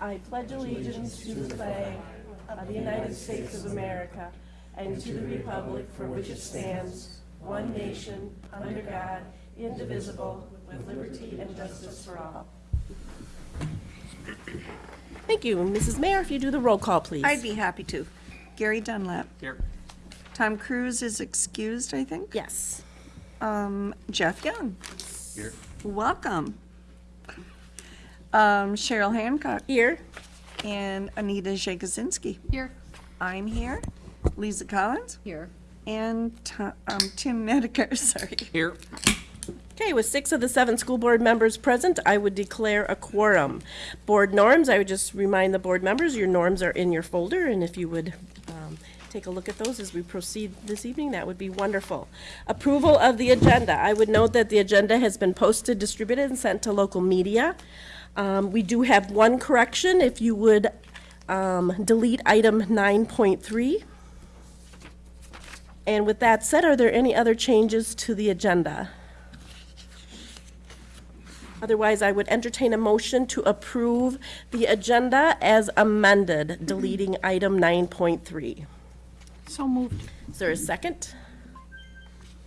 I pledge allegiance to the flag of the United States of America and to the republic for which it stands, one nation, under God, indivisible, with liberty and justice for all. Thank you. Mrs. Mayor, if you do the roll call, please. I'd be happy to. Gary Dunlap. Here. Tom Cruise is excused, I think. Yes. Um, Jeff Young. Here. Welcome. Um, Cheryl Hancock Here. and Anita Jagosinski. Here. I'm here. Lisa Collins Here. and Ti- um, Tim Medekar, sorry. Here. Okay, with six of the seven school board members present, I would declare a quorum. Board norms, I would just remind the board members, your norms are in your folder, and if you would um, take a look at those as we proceed this evening, that would be wonderful. Approval of the agenda. I would note that the agenda has been posted, distributed, and sent to local media. Um, We do have one correction, if you would um, delete item 9.3. And with that said, are there any other changes to the agenda? Otherwise, I would entertain a motion to approve the agenda as amended, deleting item 9.3. So moved. Is there a second?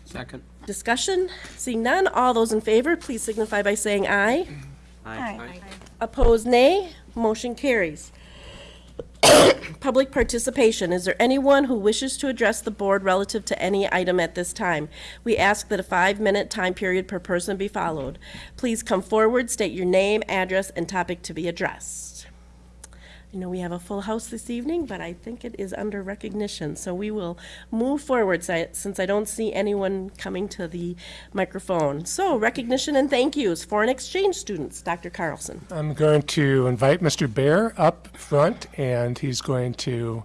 Second. Discussion? Seeing none, all those in favor, please signify by saying aye. Aye. Opposed, nay. Motion carries. Public participation. Is there anyone who wishes to address the board relative to any item at this time? We ask that a five-minute time period per person be followed. Please come forward, state your name, address, and topic to be addressed. I know we have a full house this evening, but I think it is under recognition, so we will move forward since I don't see anyone coming to the microphone. So recognition and thank yous. Foreign exchange students, Dr. Carlson. I'm going to invite Mr. Bear up front, and he's going to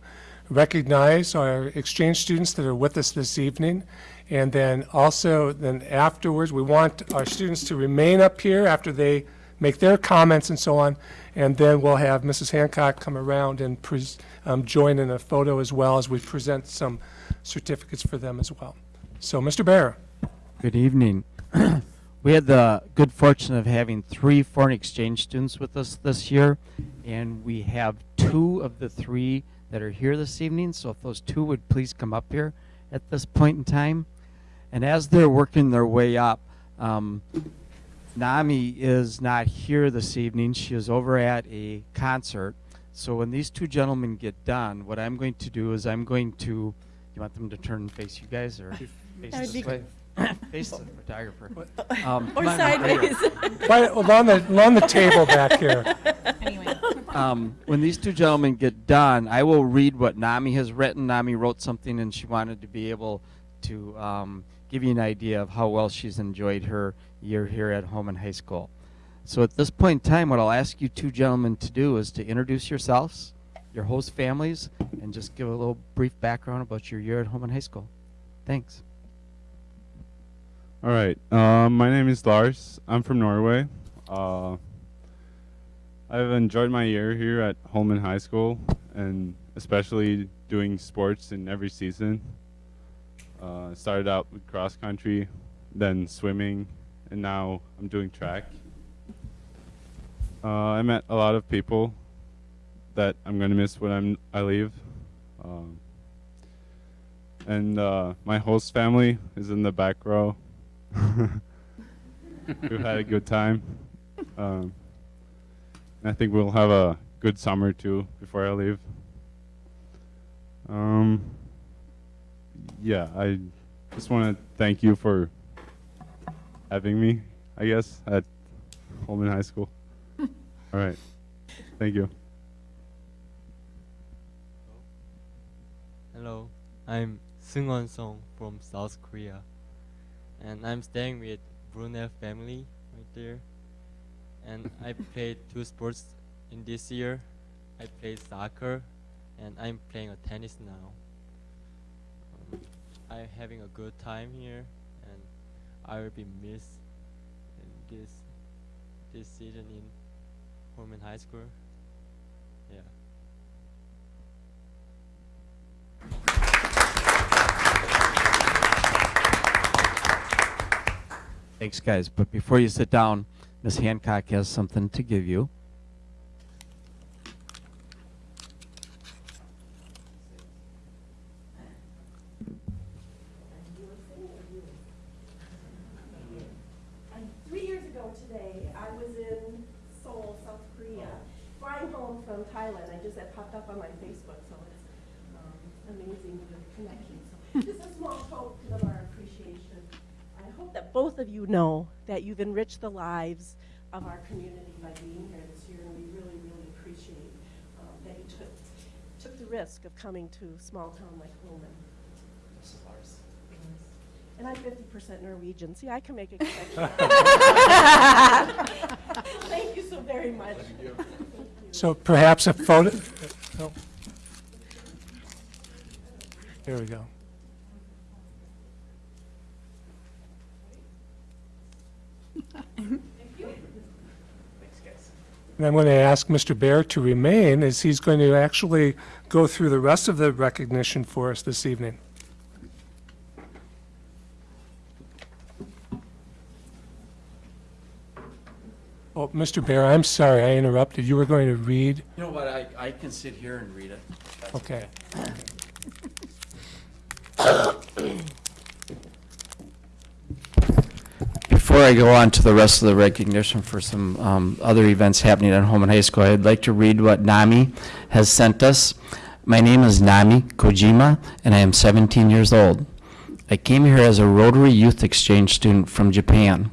recognize our exchange students that are with us this evening. And then also, then afterwards, we want our students to remain up here after they make their comments and so on. And then we'll have Mrs. Hancock come around and um, join in a photo as well as we present some certificates for them as well. So, Mr. Bear. Good evening. we had the good fortune of having three foreign exchange students with us this year, and we have two of the three that are here this evening. So, if those two would please come up here at this point in time. And as they're working their way up, um, Nami is not here this evening. She is over at a concert. So when these two gentlemen get done, what I'm going to do is I'm going to. You want them to turn and face you guys, or face this way? face the photographer. Um, Or come on, right here. sideways. Right along the, along the table back here. um, when these two gentlemen get done, I will read what Nami has written. Nami wrote something, and she wanted to be able to um, give you an idea of how well she's enjoyed her year here at Holmen High School. So at this point in time, what I'll ask you two gentlemen to do is to introduce yourselves, your host families, and just give a little brief background about your year at Holmen High School. Thanks. All right. Um, my name is Lars. I'm from Norway. Uh, I've enjoyed my year here at Holmen High School, and especially doing sports in every season. Uh, started out with cross country, then swimming, and now I'm doing track. Uh, I met a lot of people that I'm gonna miss when I'm I leave. Um, and uh, my host family is in the back row. We've had a good time. Um, and I think we'll have a good summer too before I leave. Um, yeah, I just want to thank you for having me, I guess, at Holmen High School. All right. Thank you. Hello, I'm Seungwon Song from South Korea, and I'm staying with Brunel family right there. And I played two sports in this year. I played soccer, and I'm playing a tennis now. I'm having a good time here, and I will be missed in this this season in Holmen High School. Yeah. Thanks, guys. But before you sit down, Miss Hancock has something to give you. on my Facebook, so it's um, amazing the connection. So This is a small token of our appreciation. I hope that both of you know that you've enriched the lives of our community by being here this year, and we really, really appreciate um, that you took, took the risk of coming to a small town like Holmen. And I'm fifty percent Norwegian. See, I can make a connection. Thank you so very much. So perhaps a photo, oh. There we go. And I'm going to ask Mr. Bear to remain, as he's going to actually go through the rest of the recognition for us this evening. Oh, Mr. Bear, I'm sorry, I interrupted. You were going to read? You know what, I, I can sit here and read it. That's Okay. Before I go on to the rest of the recognition for some um, other events happening at Holmen High School, I'd like to read what Nami has sent us. My name is Nami Kojima, and I am 17 years old. I came here as a Rotary Youth Exchange student from Japan.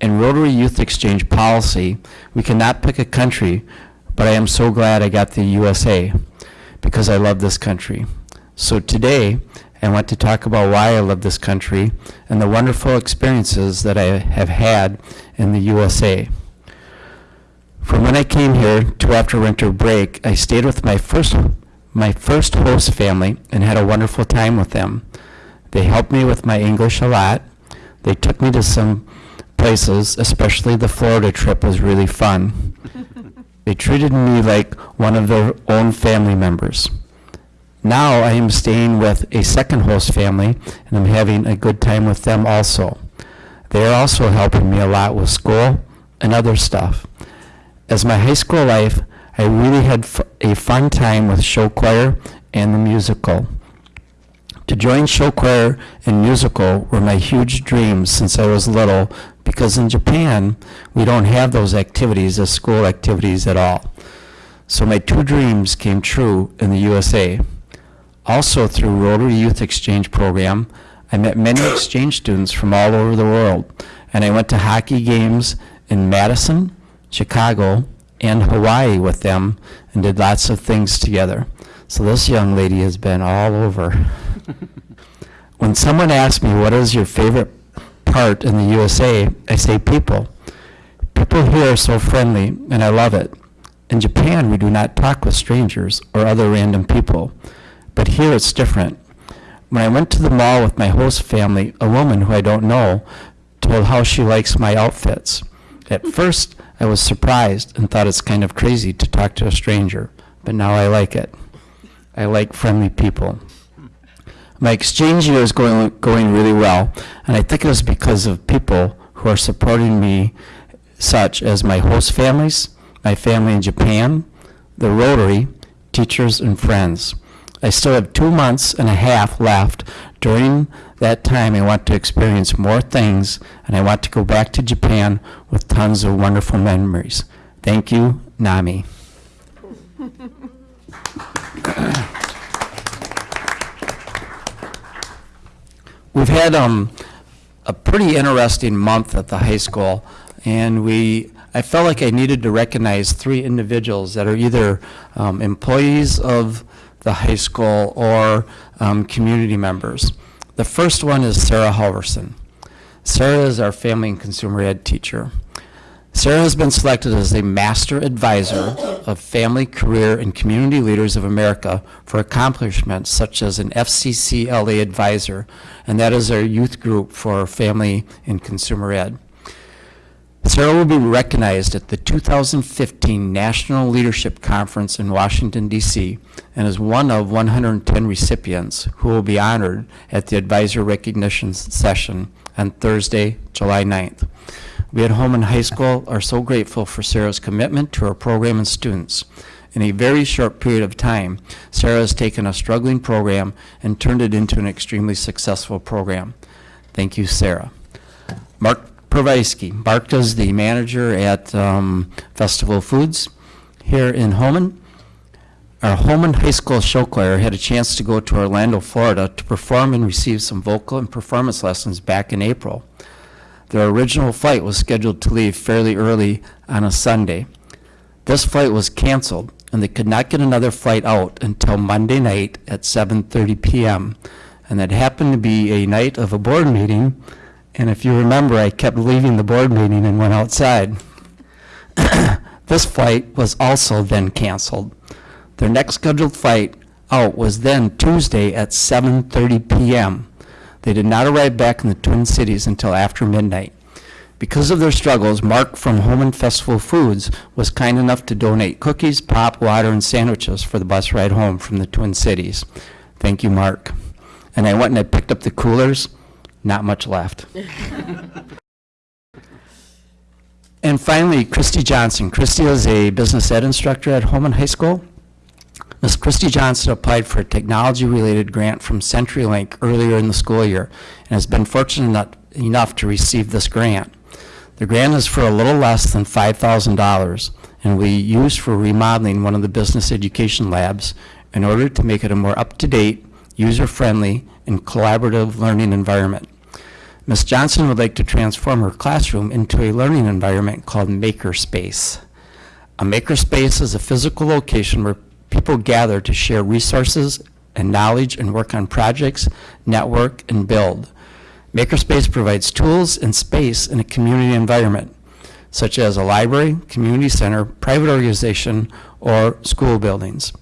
In Rotary Youth Exchange policy, we cannot pick a country, but I am so glad I got the USA because I love this country. So today, I want to talk about why I love this country and the wonderful experiences that I have had in the USA. From when I came here to after winter break, I stayed with my first my first host family and had a wonderful time with them. They helped me with my English a lot. They took me to some places, especially the Florida trip was really fun. they treated me like one of their own family members. Now I am staying with a second host family and I'm having a good time with them also. They are also helping me a lot with school and other stuff. As my high school life, I really had a fun time with show choir and the musical. To join show choir and musical were my huge dreams since I was little because in Japan, we don't have those activities as school activities at all. So my two dreams came true in the USA. Also through Rotary Youth Exchange Program, I met many exchange students from all over the world, and I went to hockey games in Madison, Chicago, and Hawaii with them and did lots of things together. So this young lady has been all over. when someone asks me what is your favorite part in the USA, I say people. People here are so friendly, and I love it. In Japan, we do not talk with strangers or other random people, but here it's different. When I went to the mall with my host family, a woman who I don't know told how she likes my outfits. At first, I was surprised and thought it's kind of crazy to talk to a stranger, but now I like it. I like friendly people. My exchange year is going, going really well, and I think it was because of people who are supporting me, such as my host families, my family in Japan, the Rotary, teachers, and friends. I still have two months and a half left. During that time, I want to experience more things, and I want to go back to Japan with tons of wonderful memories. Thank you, Nami. We've had um, a pretty interesting month at the high school, and we, I felt like I needed to recognize three individuals that are either um, employees of the high school or um, community members. The first one is Sarah Halverson. Sarah is our family and consumer ed teacher. Sarah has been selected as a Master Advisor of Family, Career, and Community Leaders of America for accomplishments such as an FCCLA Advisor, and that is our youth group for family and consumer ed. Sarah will be recognized at the 2015 National Leadership Conference in Washington, D.C., and is one of 110 recipients who will be honored at the advisor recognition session on Thursday, July 9th. We at Holmen High School are so grateful for Sarah's commitment to our program and students. In a very short period of time, Sarah has taken a struggling program and turned it into an extremely successful program. Thank you, Sarah. Mark Provisky. Mark is the manager at um, Festival Foods here in Holmen. our Holmen High School show choir had a chance to go to Orlando, Florida to perform and receive some vocal and performance lessons back in April. Their original flight was scheduled to leave fairly early on a Sunday. This flight was canceled, and they could not get another flight out until Monday night at 7:30 PM. And that happened to be a night of a board meeting, and if you remember, I kept leaving the board meeting and went outside. This flight was also then canceled. Their next scheduled flight out was then Tuesday at 7:30 PM. They did not arrive back in the Twin Cities until after midnight. Because of their struggles, Mark from Holmen Festival Foods was kind enough to donate cookies, pop, water, and sandwiches for the bus ride home from the Twin Cities. Thank you, Mark. And I went and I picked up the coolers, not much left. And finally, Christy Johnson. Christy is a business ed instructor at Holmen High School. Ms. Christy Johnson applied for a technology-related grant from CenturyLink earlier in the school year and has been fortunate enough- to receive this grant. The grant is for a little less than $5,000 and will be used for remodeling one of the business education labs in order to make it a more up-to-date, user-friendly, and collaborative learning environment. Ms. Johnson would like to transform her classroom into a learning environment called Makerspace. A makerspace is a physical location where people gather to share resources and knowledge and work on projects, network, and build. Makerspace provides tools and space in a community environment, such as a library, community center, private organization, or school buildings.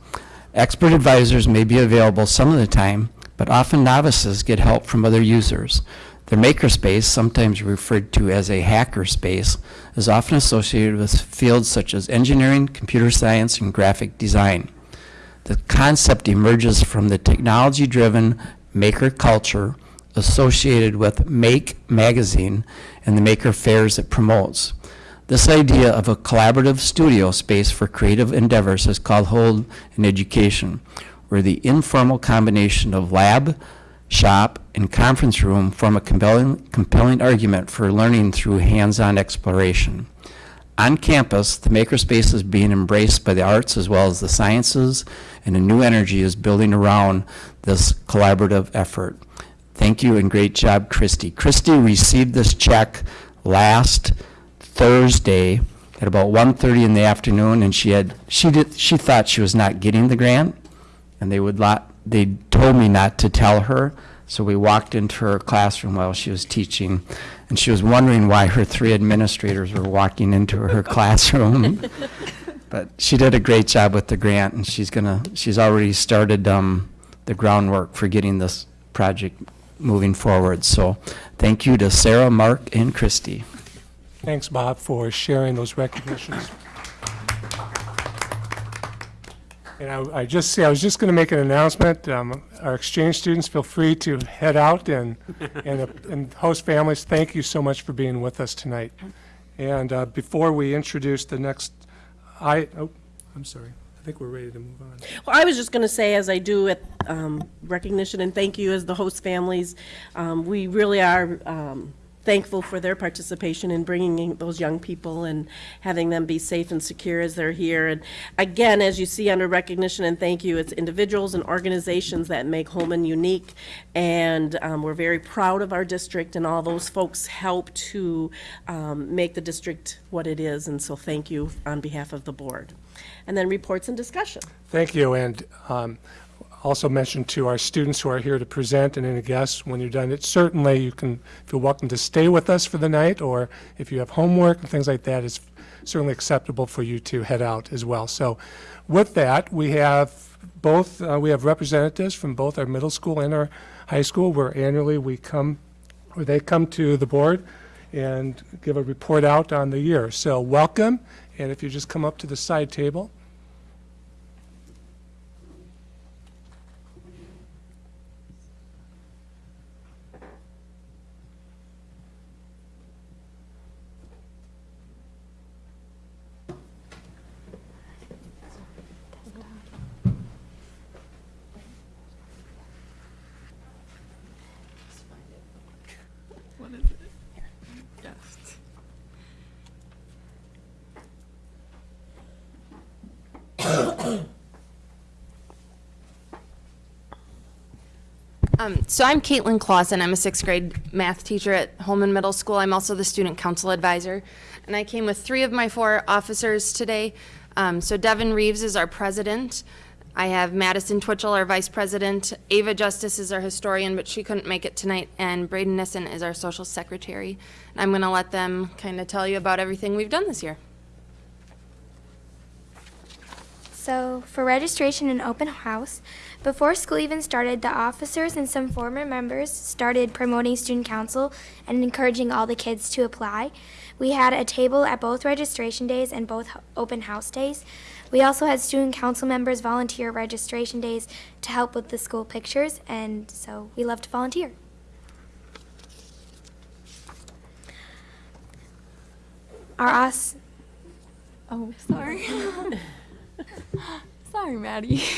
Expert advisors may be available some of the time, but often novices get help from other users. The makerspace, sometimes referred to as a hacker space, is often associated with fields such as engineering, computer science, and graphic design. The concept emerges from the technology-driven maker culture associated with Make Magazine and the maker fairs it promotes. This idea of a collaborative studio space for creative endeavors is called Hold in Education, where the informal combination of lab, shop, and conference room form a compelling, compelling argument for learning through hands-on exploration. On campus, the makerspace is being embraced by the arts as well as the sciences, and a new energy is building around this collaborative effort. Thank you and great job, Christy. Christy received this check last Thursday at about 1:30 in the afternoon, and she had, she did, she thought she was not getting the grant, and they would lot, they told me not to tell her, so we walked into her classroom while she was teaching, and she was wondering why her three administrators were walking into her classroom. But she did a great job with the grant, and she's gonna, she's already started um, the groundwork for getting this project moving forward. So thank you to Sarah, Mark, and Christy. Thanks, Bob, for sharing those recognitions. And I, I just see, I was just going to make an announcement. Um, Our exchange students, feel free to head out and, and, uh, and host families. Thank you so much for being with us tonight. And uh, before we introduce the next, I, oh, I'm sorry. I think we're ready to move on. Well, I was just going to say, as I do at um, recognition and thank you as the host families, um, we really are um, thankful for their participation in bringing in those young people and having them be safe and secure as they're here. And again, as you see under recognition and thank you, it's individuals and organizations that make Holmen unique. And um, we're very proud of our district, and all those folks help to um, make the district what it is. And so thank you on behalf of the board. And then reports and discussion. Thank you, and um, also mention to our students who are here to present and any guests, when you're done, it certainly you can feel welcome to stay with us for the night, or if you have homework and things like that, it's certainly acceptable for you to head out as well. So with that, we have both, uh, we have representatives from both our middle school and our high school, where annually we come, or they come to the board and give a report out on the year. So welcome, and if you just come up to the side table. Um, so I'm Caitlin Clausen. I'm a sixth grade math teacher at Holmen Middle School. I'm also the student council advisor. And I came with three of my four officers today. Um, so Devin Reeves is our president. I have Madison Twitchell, our vice president. Ava Justice is our historian, but she couldn't make it tonight. And Braden Nissen is our social secretary. And I'm going to let them kind of tell you about everything we've done this year. So, for registration and open house, before school even started, the officers and some former members started promoting student council and encouraging all the kids to apply. We had a table at both registration days and both open house days. We also had student council members volunteer registration days to help with the school pictures, and so we love to volunteer. Our os- Oh, sorry. sorry, Maddie.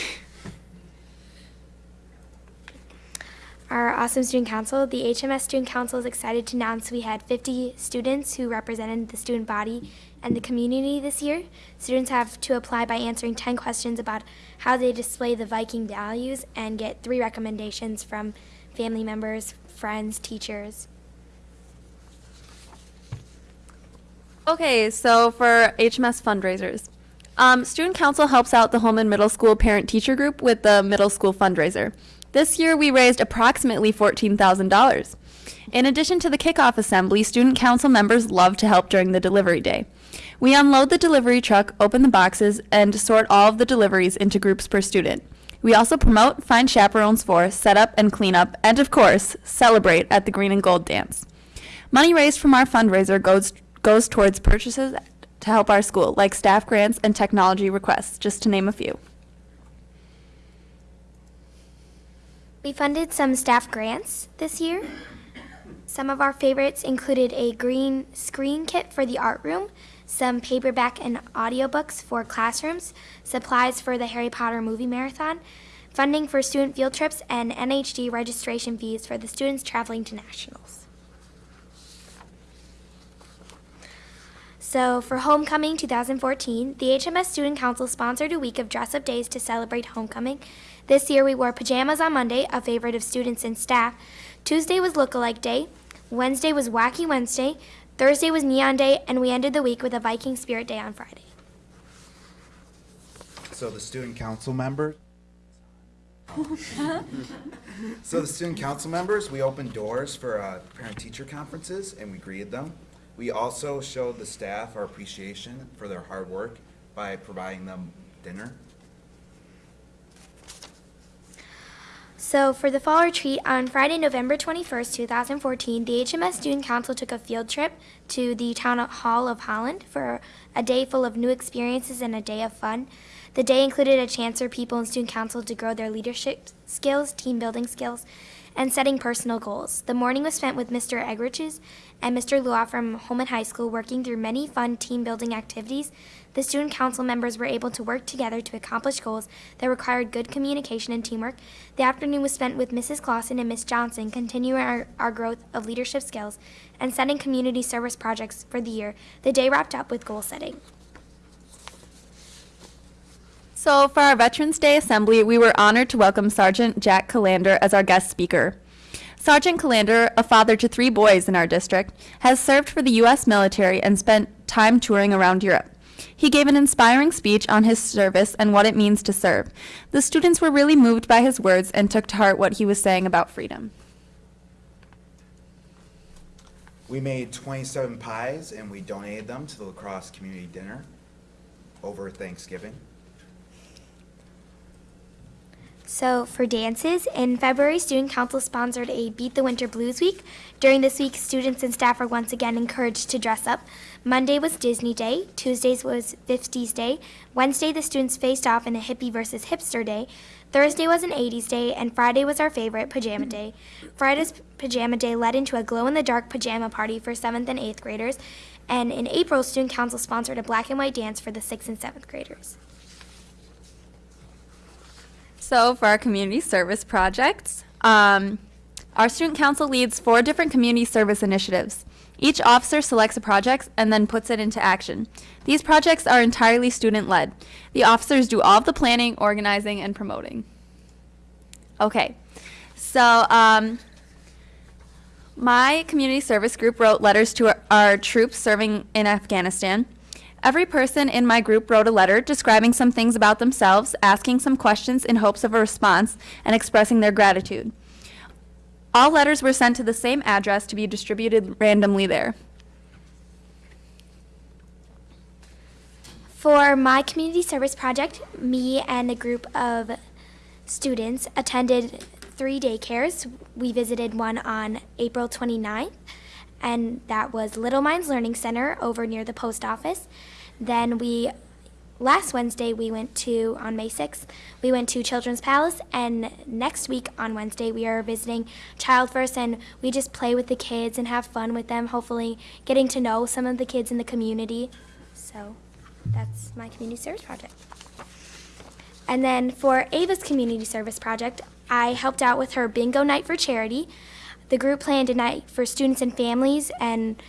Our awesome student council, the HMS Student Council is excited to announce we had 50 students who represented the student body and the community this year. Students have to apply by answering 10 questions about how they display the Viking values and get three recommendations from family members, friends, teachers. Okay, so for HMS fundraisers, um, Student Council helps out the Holmen Middle School Parent Teacher Group with the middle school fundraiser. This year we raised approximately $14,000. In addition to the kickoff assembly, Student Council members love to help during the delivery day. We unload the delivery truck, open the boxes, and sort all of the deliveries into groups per student. We also promote, find chaperones for, set up and clean up, and of course, celebrate at the Green and Gold Dance. Money raised from our fundraiser goes goes towards purchases to help our school, like staff grants and technology requests, just to name a few. We funded some staff grants this year. Some of our favorites included a green screen kit for the art room, some paperback and audiobooks for classrooms, supplies for the Harry Potter movie marathon, funding for student field trips, and NHD registration fees for the students traveling to nationals. So, for Homecoming 2014, the HMS Student Council sponsored a week of dress up days to celebrate homecoming. This year we wore pajamas on Monday, a favorite of students and staff. Tuesday was Lookalike Day. Wednesday was Wacky Wednesday. Thursday was Neon Day, and we ended the week with a Viking Spirit Day on Friday. So the student council members. so the student council members, we opened doors for uh, parent-teacher conferences and we greeted them. We also showed the staff our appreciation for their hard work by providing them dinner. So, for the fall retreat on Friday, November 21st, 2014, the HMS Student Council took a field trip to the Town Hall of Holland for a day full of new experiences and a day of fun. The day included a chance for people in Student Council to grow their leadership skills, team building skills, and setting personal goals. The morning was spent with Mr. Egriches and Mr. Lua from Holmen High School working through many fun team building activities. The student council members were able to work together to accomplish goals that required good communication and teamwork. The afternoon was spent with Mrs. Clausen and Miss Johnson, continuing our, our growth of leadership skills and setting community service projects for the year. The day wrapped up with goal setting. So, for our Veterans Day Assembly, we were honored to welcome Sergeant Jack Calander as our guest speaker. Sergeant Calander, a father to three boys in our district, has served for the U.S. military and spent time touring around Europe. He gave an inspiring speech on his service and what it means to serve. The students were really moved by his words and took to heart what he was saying about freedom. We made 27 pies and we donated them to the La Crosse community dinner over Thanksgiving. So, for dances, in February, Student Council sponsored a Beat the Winter Blues Week. During this week, students and staff are once again encouraged to dress up. Monday was Disney Day, Tuesdays was 50s Day, Wednesday, the students faced off in a hippie versus hipster day, Thursday was an 80s day, and Friday was our favorite, Pajama Day. Friday's Pajama Day led into a glow in the dark pajama party for 7th and 8th graders, and in April, Student Council sponsored a black and white dance for the 6th and 7th graders. So, for our community service projects, um, our student council leads four different community service initiatives. Each officer selects a project and then puts it into action. These projects are entirely student led. The officers do all of the planning, organizing, and promoting. Okay, So, um, my community service group wrote letters to our, our troops serving in Afghanistan. Every person in my group wrote a letter describing some things about themselves, asking some questions in hopes of a response, and expressing their gratitude. All letters were sent to the same address to be distributed randomly there. For my community service project, me and a group of students attended three daycares. We visited one on April 29th, and that was Little Minds Learning Center over near the post office. Then we, last Wednesday, we went to, on May 6th, we went to Children's Palace, and next week on Wednesday, we are visiting Child First, and we just play with the kids and have fun with them, hopefully getting to know some of the kids in the community. So that's my community service project. And then for Ava's community service project, I helped out with her bingo night for charity. The group planned a night for students and families, and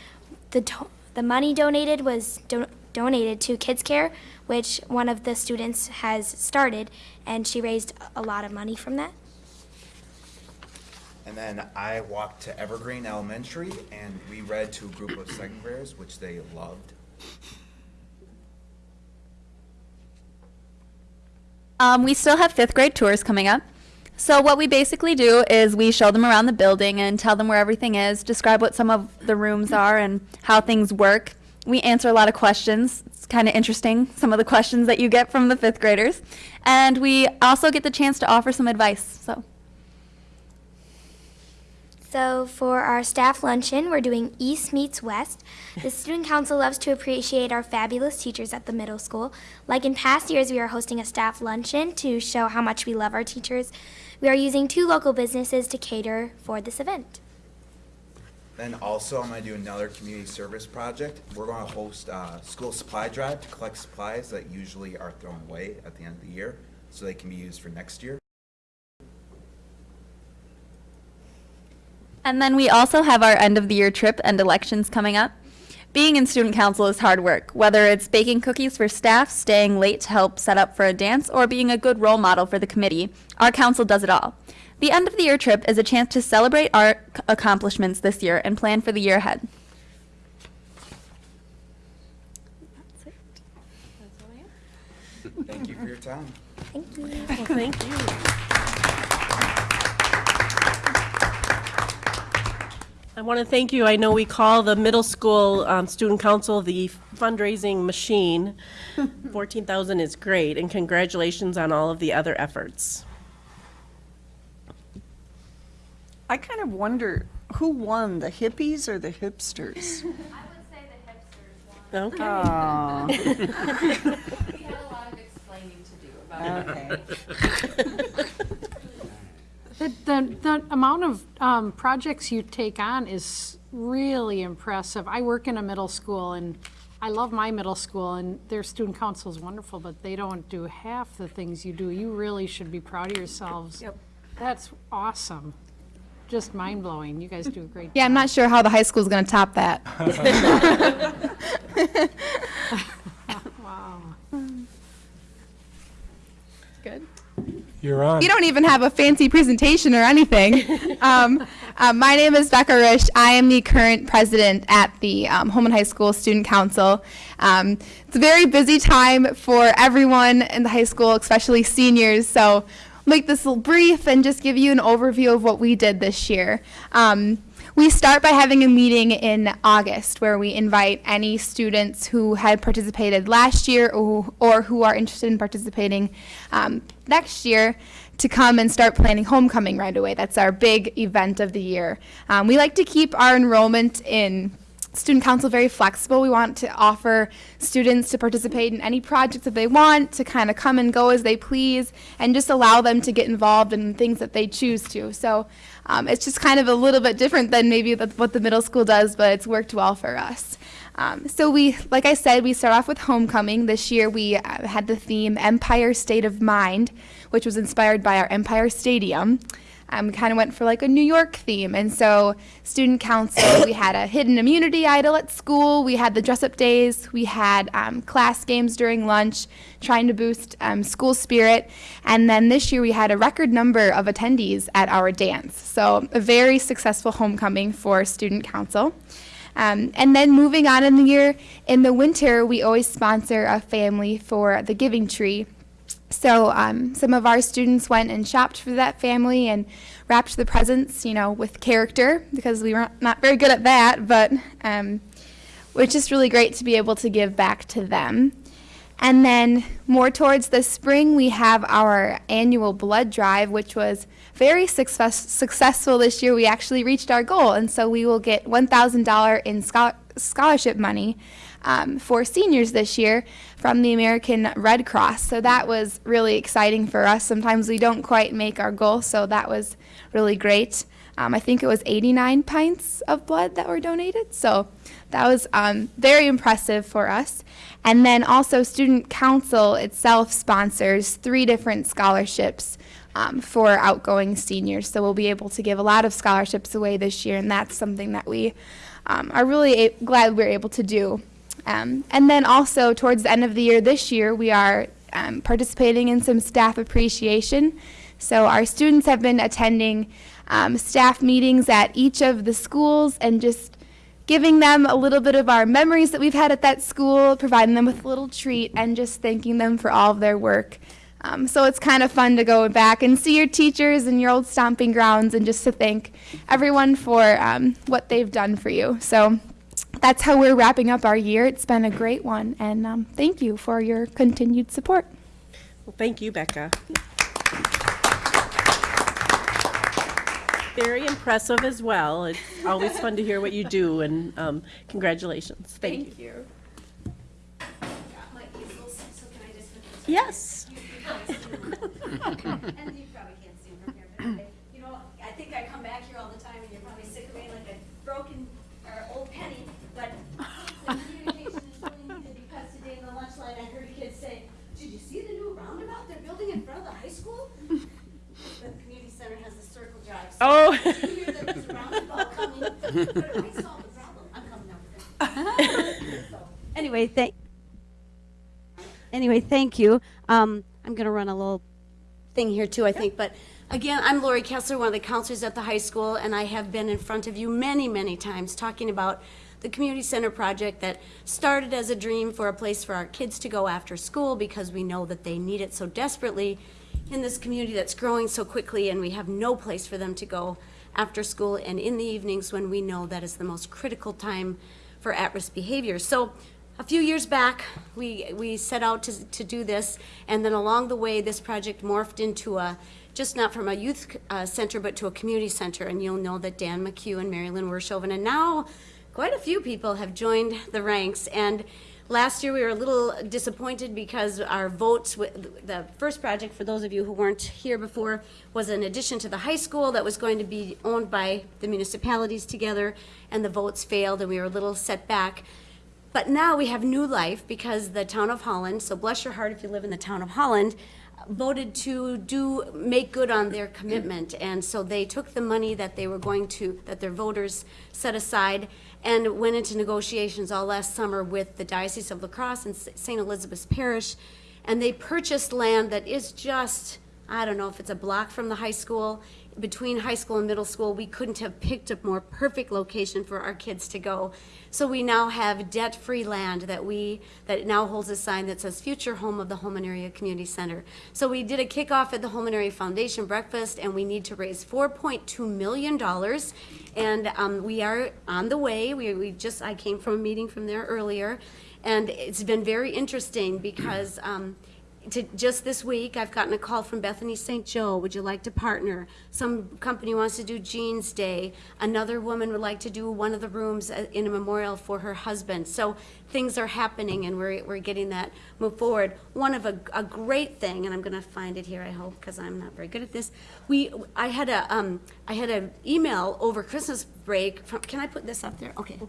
the the money donated was do- donated to Kids Care, which one of the students has started, and she raised a lot of money from that. And then I walked to Evergreen Elementary and we read to a group of second graders, which they loved. Um, we still have fifth grade tours coming up. So what we basically do is we show them around the building and tell them where everything is, describe what some of the rooms are and how things work. We answer a lot of questions. It's kind of interesting, some of the questions that you get from the fifth graders. And we also get the chance to offer some advice. So So for our staff luncheon, we're doing East meets West. The student council loves to appreciate our fabulous teachers at the middle school. Like in past years, we are hosting a staff luncheon to show how much we love our teachers. We are using two local businesses to cater for this event. And then also, I'm gonna do another community service project. We're gonna host a school supply drive to collect supplies that usually are thrown away at the end of the year, so they can be used for next year. And then we also have our end of the year trip and elections coming up. Being in student council is hard work, whether it's baking cookies for staff, staying late to help set up for a dance, or being a good role model for the committee. Our council does it all. The end of the year trip is a chance to celebrate our accomplishments this year and plan for the year ahead. Thank you for your time. Thank you. Well, thank you. I want to thank you. I know we call the middle school um, student council the fundraising machine. 14,000 is great, and congratulations on all of the other efforts. I kind of wonder, who won, the hippies or the hipsters? Okay. Aw, We had a lot of explaining to do about okay. The, the, the amount of um, projects you take on is really impressive. I work in a middle school and I love my middle school and their student council is wonderful, but they don't do half the things you do. You really should be proud of yourselves. Yep. That's awesome. Just mind blowing. You guys do a great Yeah, I'm not sure how the high school is going to top that. Wow. Good. You're on. You don't even have a fancy presentation or anything. um, uh, my name is Becca Risch. I am the current president at the um, Holmen High School Student Council. Um, it's a very busy time for everyone in the high school, especially seniors. So I'll make this little brief and just give you an overview of what we did this year. Um, we start by having a meeting in August where we invite any students who had participated last year or, or who are interested in participating um, next year to come and start planning homecoming right away. That's our big event of the year. Um, we like to keep our enrollment in student council very flexible. We want to offer students to participate in any projects that they want, to kind of come and go as they please, and just allow them to get involved in things that they choose to. So um, it's just kind of a little bit different than maybe the, what the middle school does, but it's worked well for us. Um, so we, like I said, we start off with homecoming. This year we uh, had the theme Empire State of Mind, which was inspired by our Empire Stadium. Um, we kind of went for like a New York theme. And so, student council, we had a hidden immunity idol at school, we had the dress up days, we had um, class games during lunch, trying to boost um, school spirit. And then this year, we had a record number of attendees at our dance. So, a very successful homecoming for student council. Um, and then moving on in the year, in the winter, we always sponsor a family for the Giving Tree. So um, some of our students went and shopped for that family and wrapped the presents, you know, with character because we were not very good at that. But um, it's just really great to be able to give back to them. And then more towards the spring, we have our annual blood drive, which was very success- successful this year. We actually reached our goal, and so we will get $1,000 in schol- scholarship money um, for seniors this year from the American Red Cross. So that was really exciting for us. Sometimes we don't quite make our goal, so that was really great. Um, I think it was 89 pints of blood that were donated, so that was um, very impressive for us. And then also, Student Council itself sponsors three different scholarships um, for outgoing seniors. So we'll be able to give a lot of scholarships away this year, and that's something that we um, are really glad we're able to do. Um, and then also, towards the end of the year this year, we are um, participating in some staff appreciation. So our students have been attending um, staff meetings at each of the schools and just giving them a little bit of our memories that we've had at that school, providing them with a little treat, and just thanking them for all of their work. Um, so it's kind of fun to go back and see your teachers and your old stomping grounds and just to thank everyone for um, what they've done for you. So that's how we're wrapping up our year. It's been a great one, and um, thank you for your continued support. Well, thank you, Becca. Very impressive as well. It's always fun to hear what you do, and um, congratulations. Thank you. Yes. You probably can't see from here, but I- you know, I think I come back here all the time and you're probably sick of me like a broken or old penny, but the communication is really needed because today in the lunch line, I heard a kid say, did you see the new roundabout they're building in front of the high school? The community center has a circle drive. so Oh. if you hear that there's a roundabout coming, but I solved the problem, I'm coming up with it. So, Anyway, thank, anyway, thank you. Um, I'm gonna run a little thing here too, I think, but again, I'm Lori Kessler, one of the counselors at the high school, and I have been in front of you many, many times talking about the community center project that started as a dream for a place for our kids to go after school because we know that they need it so desperately in this community that's growing so quickly and we have no place for them to go after school and in the evenings when we know that is the most critical time for at-risk behavior. So a few years back, we, we set out to, to do this, and then along the way, this project morphed into a, just not from a youth uh, center, but to a community center. And you'll know that Dan McHugh and Marilyn Wershoven, and now quite a few people have joined the ranks. And last year, we were a little disappointed because our votes, the first project, for those of you who weren't here before, was an addition to the high school that was going to be owned by the municipalities together, and the votes failed, and we were a little set back. But now we have new life because the town of Holland, so bless your heart if you live in the town of Holland, voted to do, make good on their commitment. And so they took the money that they were going to, that their voters set aside and went into negotiations all last summer with the Diocese of La Crosse and St. Elizabeth's Parish. And they purchased land that is just, I don't know if it's a block from the high school, between high school and middle school, we couldn't have picked a more perfect location for our kids to go. So we now have debt-free land that we, that now holds a sign that says future home of the Holmen Area Community Center. So we did a kickoff at the Holmen Area Foundation breakfast and we need to raise four point two million dollars. And um, we are on the way. We, we just, I came from a meeting from there earlier. And it's been very interesting because um, to, just this week, I've gotten a call from Bethany St. Joe, would you like to partner? Some company wants to do Jeans Day. Another woman would like to do one of the rooms uh, in a memorial for her husband. So things are happening and we're, we're getting that move forward. One of a, a great thing, and I'm gonna find it here, I hope, because I'm not very good at this. We, I had a, um, I had an email over Christmas break from, can I put this up there? Okay.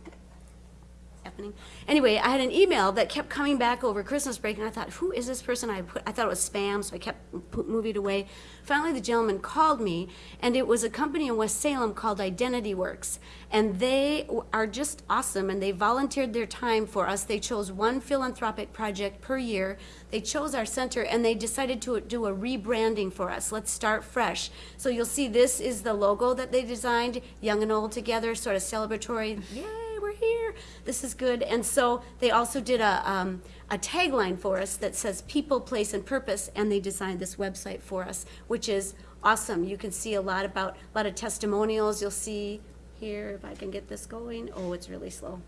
Happening. Anyway, I had an email that kept coming back over Christmas break, and I thought, who is this person? I put, I thought it was spam, so I kept moving it away. Finally, the gentleman called me, and it was a company in West Salem called Identity Works, and they are just awesome, and they volunteered their time for us. They chose one philanthropic project per year. They chose our center, and they decided to do a rebranding for us. Let's start fresh. So you'll see this is the logo that they designed, young and old together, sort of celebratory. Yay, here. This is good. And so they also did a, um, a tagline for us that says people, place, and purpose, and they designed this website for us, which is awesome. You can see a lot about, a lot of testimonials. You'll see here, if I can get this going. Oh, it's really slow.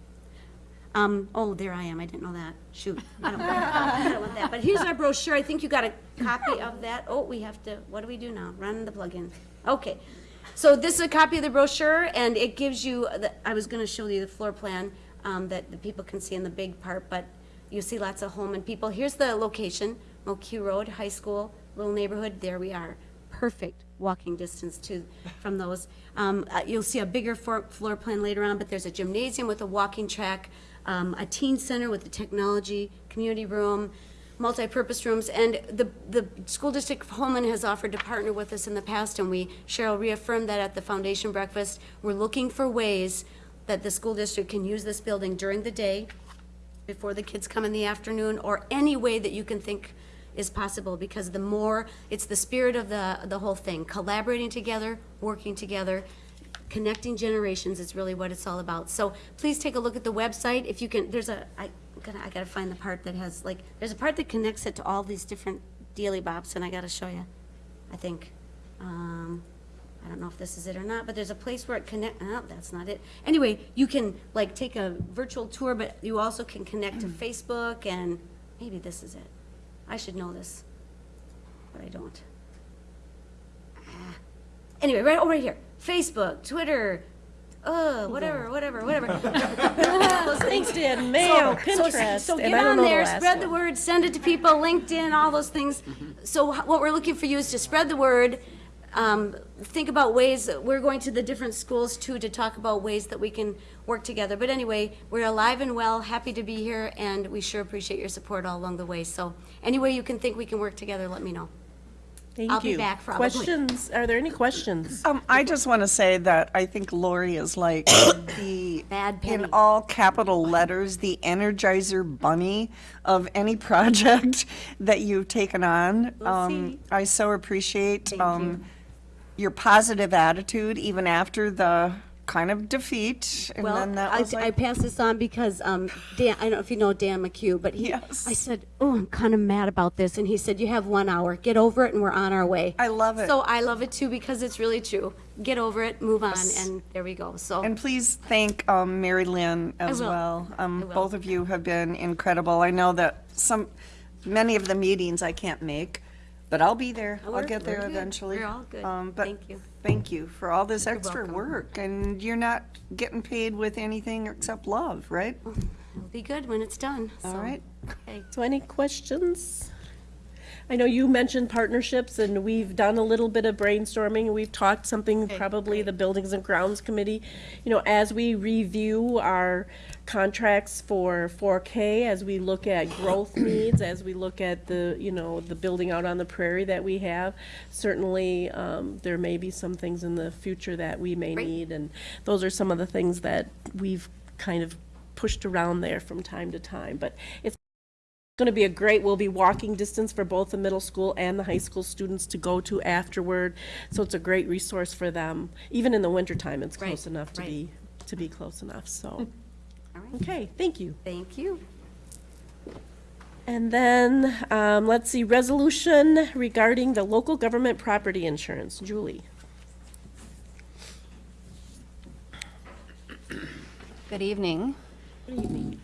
Um, oh, there I am. I didn't know that. Shoot. I don't, I don't want that. But here's our brochure. I think you got a copy of that. Oh, we have to, what do we do now? Run the plug-in. Okay. So this is a copy of the brochure, and it gives you, the- I was gonna show you the floor plan, um, that the people can see in the big part, but you see lots of home and people. Here's the location, McHugh Road, high school, little neighborhood. There we are. Perfect walking distance to, from those. Um, uh, you'll see a bigger floor, plan later on, but there's a gymnasium with a walking track, um, a teen center with a technology, community room, multi-purpose rooms, and the, the school district of Holmen has offered to partner with us in the past, and we, Cheryl reaffirmed that at the foundation breakfast. We're looking for ways that the school district can use this building during the day, before the kids come in the afternoon, or any way that you can think is possible, because the more, it's the spirit of the, the whole thing, collaborating together, working together, connecting generations is really what it's all about. So please take a look at the website. If you can, there's a, I gotta, I gotta find the part that has, like, there's a part that connects it to all these different dealy bops, and I gotta show you, I think. Um, I don't know if this is it or not, but there's a place where it connect, oh, that's not it. Anyway, you can, like, take a virtual tour, but you also can connect to Facebook, and maybe this is it. I should know this, but I don't. Ah. Anyway, right, oh, right here. Facebook, Twitter, uh, whatever, whatever, whatever. Those things. LinkedIn, Mail, So- so- Pinterest, So and get on the there, last spread the word, send it to people, LinkedIn, all those things. So what we're looking for you is to spread the word. Um, think about ways, we're going to the different schools too to talk about ways that we can work together. But anyway, we're alive and well, happy to be here, and we sure appreciate your support all along the way. So any way you can think we can work together, let me know. Thank I'll be you. back probably. Questions? Are there any questions? Um, I just want to say that I think Lori is like the, Bad penny. in all capital letters, the energizer bunny of any project that you've taken on. Um, I so appreciate, um, your positive attitude even after the kind of defeat. And Well, then that I, was I like, passed this on because um, Dan, I don't know if you know Dan McHugh, but he, Yes. I said, oh, I'm kind of mad about this. And he said, you have one hour, get over it, and we're on our way. I love it. So I love it too because it's really true. Get over it, move on, and there we go. So. And please thank um, Mary Lynn as well. Um. Both of you have been incredible. I know that some, many of the meetings I can't make, but I'll be there. Oh, I'll we're- get there we're good. eventually. We're all good. Um, but Thank you. Thank you for all this You're extra welcome. work. And you're not getting paid with anything except love, right? It'll be good when it's done. All so. right. Okay. So any questions? I know you mentioned partnerships, and we've done a little bit of brainstorming, we've talked something, probably the Buildings and Grounds Committee. You know, as we review our contracts for 4K, as we look at growth needs, as we look at the, you know, the building out on the prairie that we have, certainly, um, there may be some things in the future that we may Right. need, and those are some of the things that we've kind of pushed around there from time to time. But it's going to be a great, we'll be walking distance for both the middle school and the high school students to go to afterward. So it's a great resource for them. Even in the wintertime, it's Right, close enough to right. be, to be close enough, so. All right. Okay, thank you. Thank you. And then, um, let's see, resolution regarding the local government property insurance. Julie? Good evening. Good evening.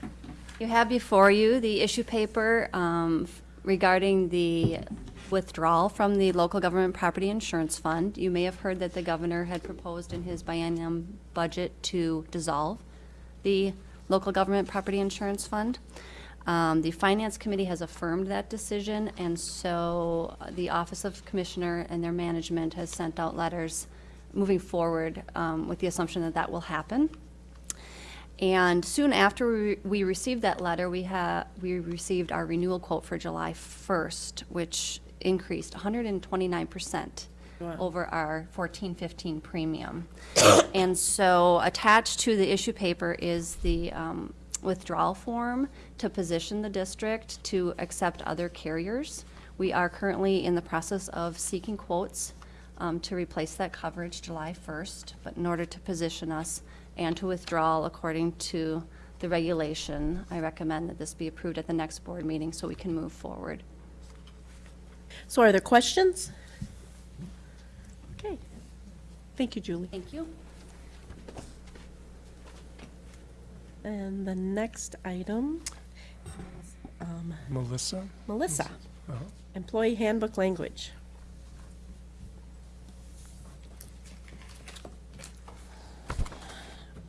You have before you the issue paper um, regarding the withdrawal from the local government property insurance fund. You may have heard that the governor had proposed in his biennium budget to dissolve the local government property insurance fund. Um, The Finance Committee has affirmed that decision, and so uh, the Office of Commissioner and their management has sent out letters moving forward um, with the assumption that that will happen. And soon after we, we received that letter, we ha, we received our renewal quote for July 1st, which increased 129% over our 1415 premium. And so attached to the issue paper is the um, withdrawal form to position the district to accept other carriers. We are currently in the process of seeking quotes um, to replace that coverage July 1st, but in order to position us and to withdraw according to the regulation, I recommend that this be approved at the next board meeting so we can move forward. So are there questions? Okay. Thank you, Julie. Thank you. And the next item, um, Melissa? Melissa, Uh-huh. employee handbook language.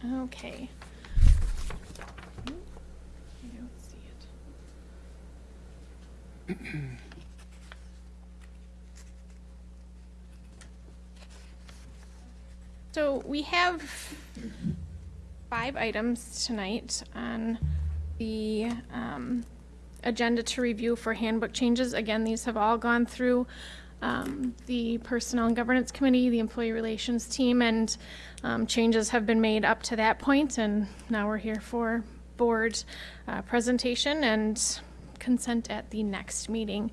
Okay. I don't see it. So we have five items tonight on the um, agenda to review for handbook changes. Again, these have all gone through um, the Personnel and Governance Committee, the Employee Relations Team, and um, changes have been made up to that point, and now we're here for board uh, presentation and consent at the next meeting.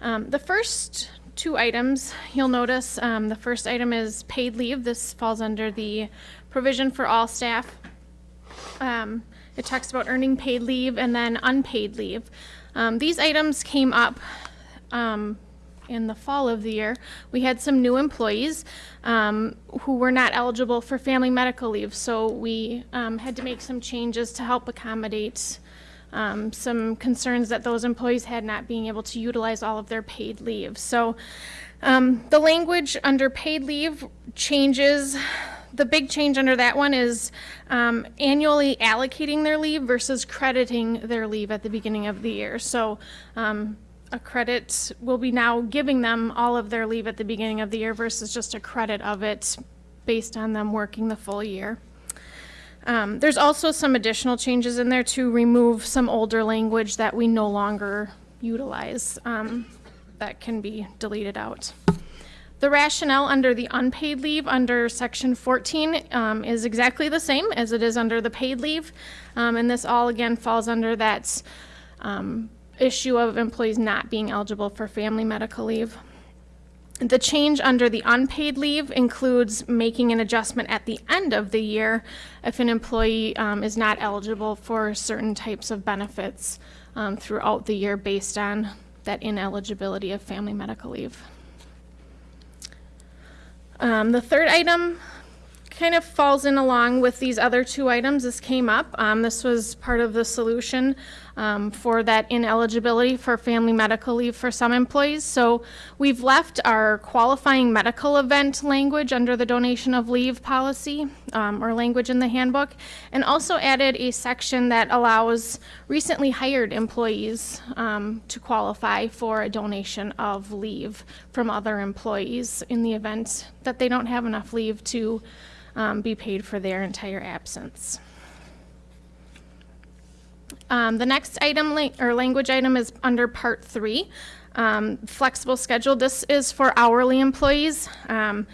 Um, The first two items, you'll notice, um, the first item is paid leave. This falls under the provision for all staff. Um, It talks about earning paid leave and then unpaid leave. Um, These items came up um, in the fall of the year. We had some new employees um, who were not eligible for family medical leave, so we um, had to make some changes to help accommodate um, some concerns that those employees had not being able to utilize all of their paid leave. So um, the language under paid leave changes. The big change under that one is um, annually allocating their leave versus crediting their leave at the beginning of the year. So um, a credit will be now giving them all of their leave at the beginning of the year versus just a credit of it based on them working the full year. Um, there's also some additional changes in there to remove some older language that we no longer utilize um, that can be deleted out. The rationale under the unpaid leave under section 14 um, is exactly the same as it is under the paid leave. Um, and this all again falls under that um, issue of employees not being eligible for family medical leave. The change under the unpaid leave includes making an adjustment at the end of the year if an employee um, is not eligible for certain types of benefits um, throughout the year based on that ineligibility of family medical leave. Um, the third item kind of falls in along with these other two items. This came up. Um, this was part of the solution um, for that ineligibility for family medical leave for some employees. So we've left our qualifying medical event language under the donation of leave policy um, or language in the handbook, and also added a section that allows recently hired employees um, to qualify for a donation of leave from other employees in the event that they don't have enough leave to um, be paid for their entire absence. Um, the next item or language item is under part three, um, flexible schedule. This is for hourly employees. Um,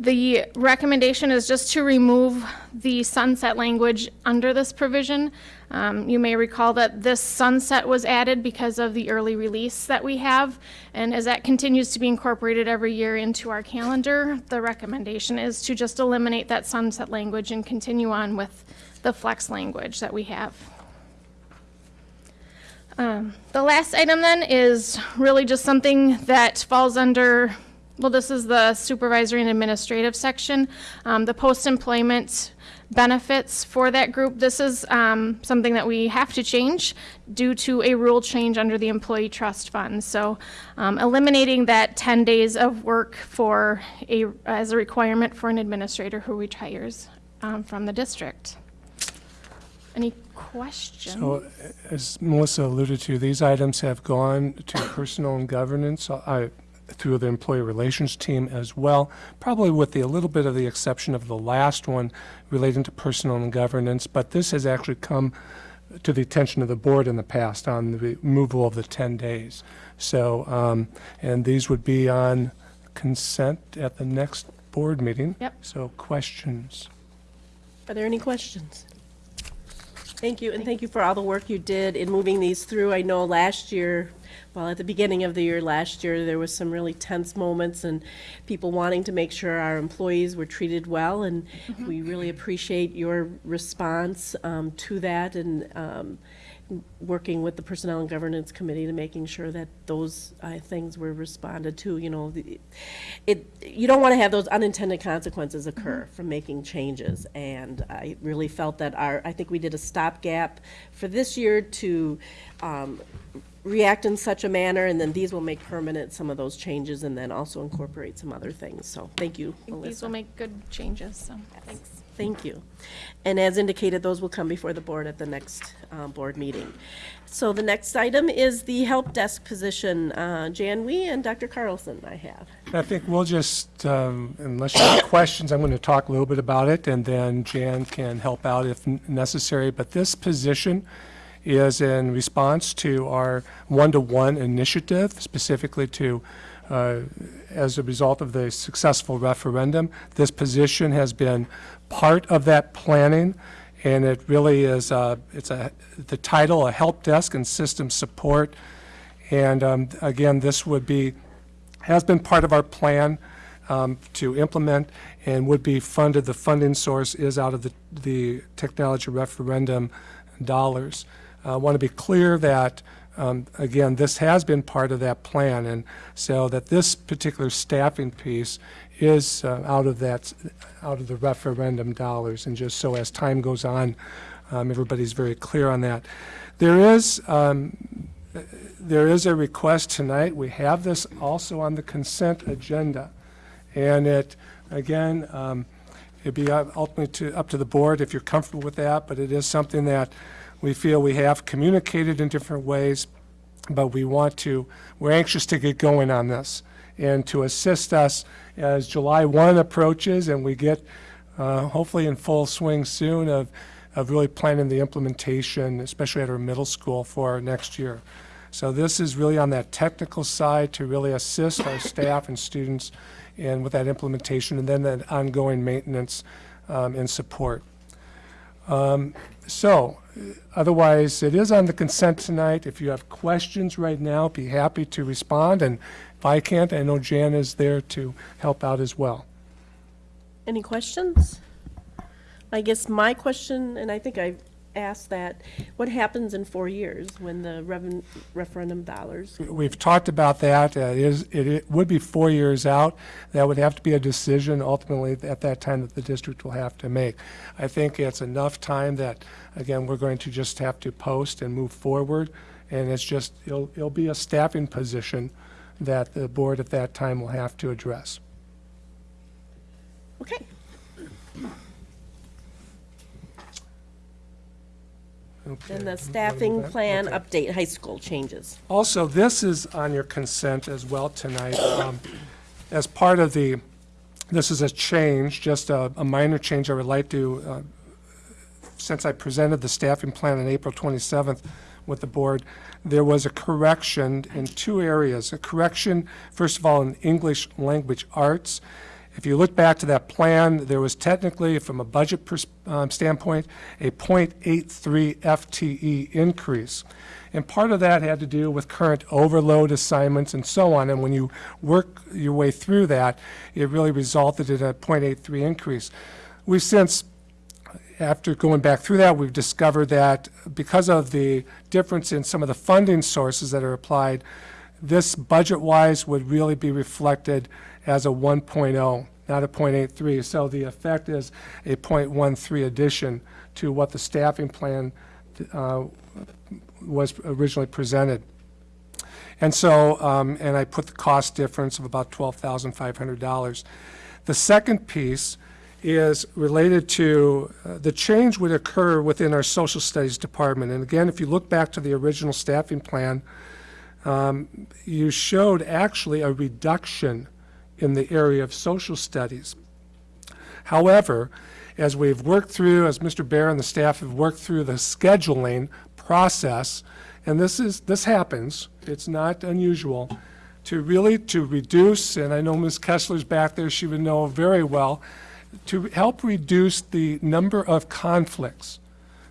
the recommendation is just to remove the sunset language under this provision. Um, you may recall that this sunset was added because of the early release that we have. And as that continues to be incorporated every year into our calendar, the recommendation is to just eliminate that sunset language and continue on with the flex language that we have. Um, the last item then is really just something that falls under, well, this is the supervisory and administrative section. Um, the post-employment benefits for that group. This is um, something that we have to change due to a rule change under the employee trust fund. So um, eliminating that 10 days of work for a, as a requirement for an administrator who retires um, from the district. Any questions? So, as Melissa alluded to, these items have gone to personnel and governance. I, through the employee relations team as well, probably with the, a little bit of the exception of the last one relating to personnel and governance, but this has actually come to the attention of the board in the past on the removal of the 10 days. So, um, and these would be on consent at the next board meeting. Yep. So questions? Are there any questions? Thank you, and thank you for all the work you did in moving these through. I know last year, well, at the beginning of the year last year, there was some really tense moments and people wanting to make sure our employees were treated well, and we really appreciate your response um, to that. And um, working with the Personnel and Governance Committee to making sure that those uh, things were responded to, you know, the- it, you don't want to have those unintended consequences occur from making changes. And I really felt that our, I think we did a stopgap for this year to um, react in such a manner, and then these will make permanent some of those changes and then also incorporate some other things. So, thank you, these will make good changes, so, thanks. Thank you. And as indicated, those will come before the board at the next uh, board meeting. So the next item is the help desk position. Uh, Jan Wee and Dr. Carlson I have. I think we'll just, um, unless you have questions, I'm going to talk a little bit about it, and then Jan can help out if necessary. But this position is in response to our one-to-one initiative, specifically to, uh, as a result of the successful referendum. This position has been part of that planning, and it really is, uh, it's a, the title, a help desk and system support. And um, again, this would be has been part of our plan um, to implement and would be funded, the funding source is out of the, the technology referendum dollars. I want to be clear that, um, again, this has been part of that plan, and so that this particular staffing piece is uh, out of that, out of the referendum dollars, and just so as time goes on, um, everybody's very clear on that. There is, um, there is a request tonight. We have this also on the consent agenda. And it, again, um, it'd be ultimately to, up to the board if you're comfortable with that, but it is something that we feel we have communicated in different ways, but we want to, we're anxious to get going on this. And to assist us as July 1 approaches and we get, uh, hopefully in full swing soon of, of really planning the implementation, especially at our middle school for next year. So this is really on that technical side to really assist our staff and students and with that implementation and then that ongoing maintenance um, and support. Um, So, otherwise, it is on the consent tonight. If you have questions right now, be happy to respond. And if I can't, I know Jan is there to help out as well. Any questions? I guess my question, and I think I've asked that, what happens in four years when the reven- referendum dollars? We've talked about that. Uh, It is, it- it would be four years out. That would have to be a decision ultimately at that time that the district will have to make. I think it's enough time that, again, we're going to just have to post and move forward. And it's just, it'll, it'll be a staffing position that the board at that time will have to address. Okay. Okay. Then the staffing plan Okay. update, high school changes. Also, this is on your consent as well tonight. Um, As part of the, this is a change, just a a minor change I would like to, uh, since I presented the staffing plan on April 27th with the board, there was a correction in two areas. A correction, first of all, in English language arts. If you look back to that plan, there was technically, from a budget um, standpoint, a .83 FTE increase. And part of that had to do with current overload assignments and so on. And when you work your way through that, it really resulted in a .83 increase. We've since after going back through that, we've discovered that because of the difference in some of the funding sources that are applied, this budget-wise would really be reflected as a 1.0, not a .83. So the effect is a .13 addition to what the staffing plan uh, was originally presented. And so, um, and I put the cost difference of about $12,500. The second piece is related to, uh, the change would occur within our social studies department. And again, if you look back to the original staffing plan, um, you showed actually a reduction in the area of social studies. However, as we've worked through, as Mr. Bear and the staff have worked through the scheduling process, and this is, this happens, it's not unusual, to really, to reduce, and I know Ms. Kessler's back there, she would know very well, to help reduce the number of conflicts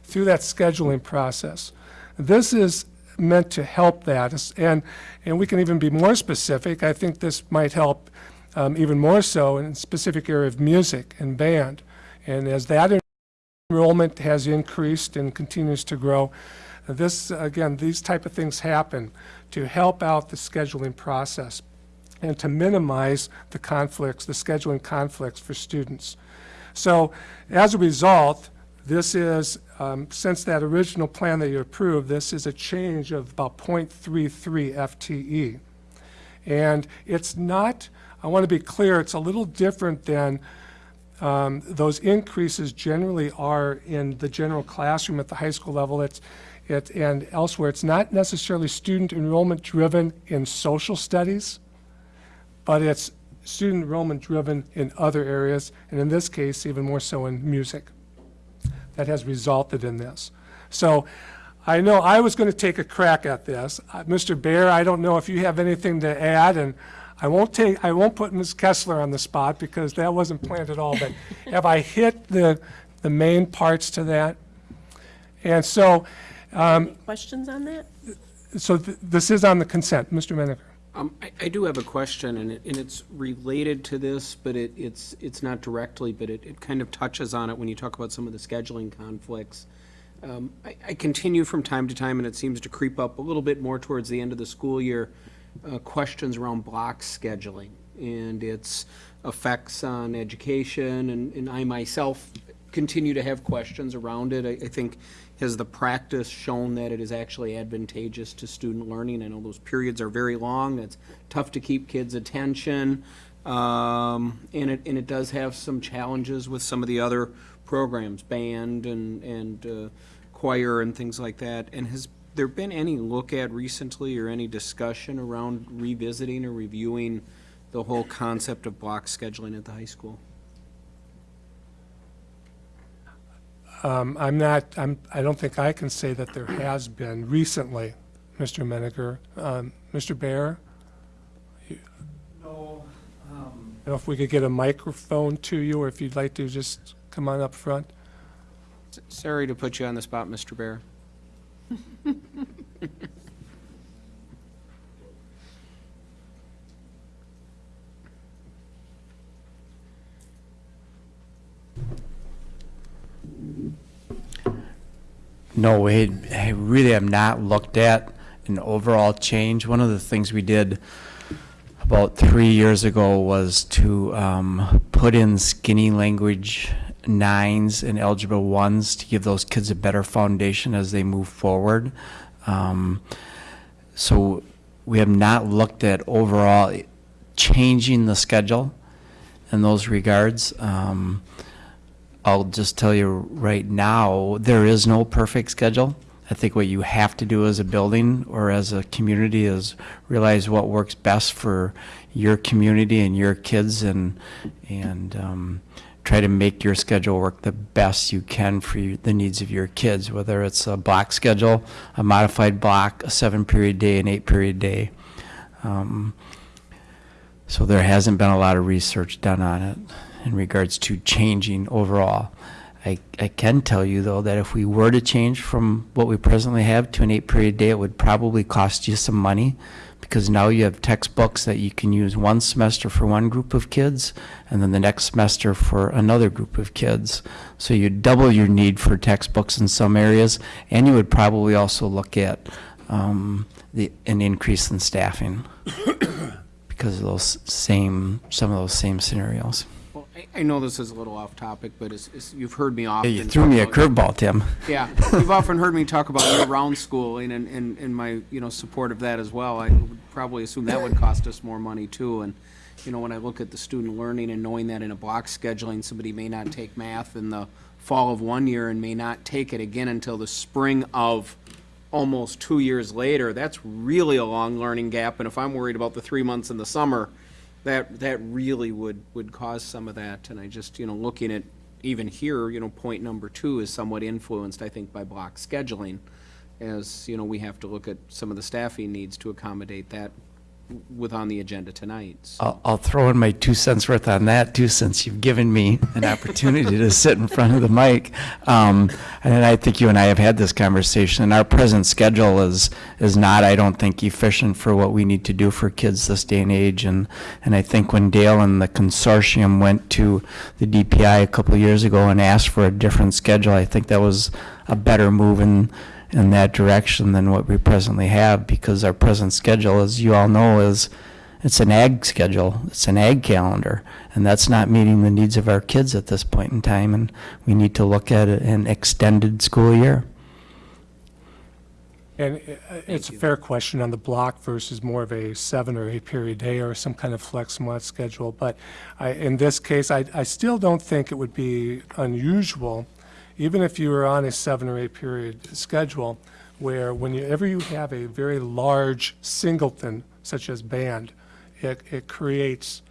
through that scheduling process. This is meant to help that, and, and we can even be more specific. I think this might help um, even more so in a specific area of music and band. And as that enrollment has increased and continues to grow, this, again, these type of things happen to help out the scheduling process and to minimize the conflicts, the scheduling conflicts for students. So as a result, this is, um, since that original plan that you approved, this is a change of about 0.33 FTE. And it's not, I want to be clear, it's a little different than um, those increases generally are in the general classroom at the high school level. It's, it, and elsewhere. It's not necessarily student enrollment driven in social studies, but it's student enrollment driven in other areas, and in this case, even more so in music. That has resulted in this. So I know I was going to take a crack at this. Uh, Mr. Bear, I don't know if you have anything to add, and I won't take, I won't put Ms. Kessler on the spot because that wasn't planned at all, but have I hit the, the main parts to that? And so, um, Questions on that? so th- this is on the consent. Mr. Menaker. Um, I, I do have a question, and it, and it's related to this, but it, it's, it's not directly, but it, it kind of touches on it when you talk about some of the scheduling conflicts. Um, I, I continue from time to time, and it seems to creep up a little bit more towards the end of the school year, uh, questions around block scheduling and its effects on education, and, and I myself continue to have questions around it. I, I think, has the practice shown that it is actually advantageous to student learning? I know those periods are very long, it's tough to keep kids' attention, um, and it, and it does have some challenges with some of the other programs, band and, and uh, choir and things like that. And has there been any look at recently or any discussion around revisiting or reviewing the whole concept of block scheduling at the high school? Um, I'm not, I'm, I don't think I can say that there has been recently, Mr. Menaker. Um, Mr. Bear? No. I don't know if we could get a microphone to you, or if you'd like to just come on up front. Sorry to put you on the spot, Mr. Bear. No, we I really have not looked at an overall change. One of the things we did about three years ago was to um, put in skinny language nines and algebra ones to give those kids a better foundation as they move forward. Um, so we have not looked at overall changing the schedule in those regards. Um, I'll just tell you right now, there is no perfect schedule. I think what you have to do as a building or as a community is realize what works best for your community and your kids and, and um, try to make your schedule work the best you can for you, the needs of your kids, whether it's a block schedule, a modified block, a seven period day, an eight period day. Um, so there hasn't been a lot of research done on it in regards to changing overall. I, I can tell you though that if we were to change from what we presently have to an eight period day, it would probably cost you some money because now you have textbooks that you can use one semester for one group of kids and then the next semester for another group of kids. So you double your need for textbooks in some areas and you would probably also look at um, the, an increase in staffing because of those same, some of those same scenarios. I, I know this is a little off topic, but it's, it's, you've heard me often. Yeah, you threw me a curveball, Tim. Yeah, you've often heard me talk about year-round schooling and, and, and my, you know, support of that as well. I would probably assume that would cost us more money too. And, you know, when I look at the student learning and knowing that in a block scheduling, somebody may not take math in the fall of one year and may not take it again until the spring of almost two years later, that's really a long learning gap, and if I'm worried about the three months in the summer, that, that really would, would cause some of that, and I just, you know, looking at, even here, you know, point number two is somewhat influenced, I think, by block scheduling, as, you know, we have to look at some of the staffing needs to accommodate that with on the agenda tonight. So- I'll, I'll throw in my two cents worth on that too, since you've given me an opportunity to sit in front of the mic. Um, and I think you and I have had this conversation, and our present schedule is, is not, I don't think, efficient for what we need to do for kids this day and age. And, and I think when Dale and the consortium went to the DPI a couple years ago and asked for a different schedule, I think that was a better move in, in that direction than what we presently have, because our present schedule, as you all know, is, it's an ag schedule, it's an ag calendar, and that's not meeting the needs of our kids at this point in time, and we need to look at an extended school year. And uh, it's a fair question on the block versus more of a seven or eight period day or some kind of flex month schedule. But I, in this case, I, I still don't think it would be unusual, even if you are on a seven or eight period schedule, where whenever you have a very large singleton, such as band, it, it creates,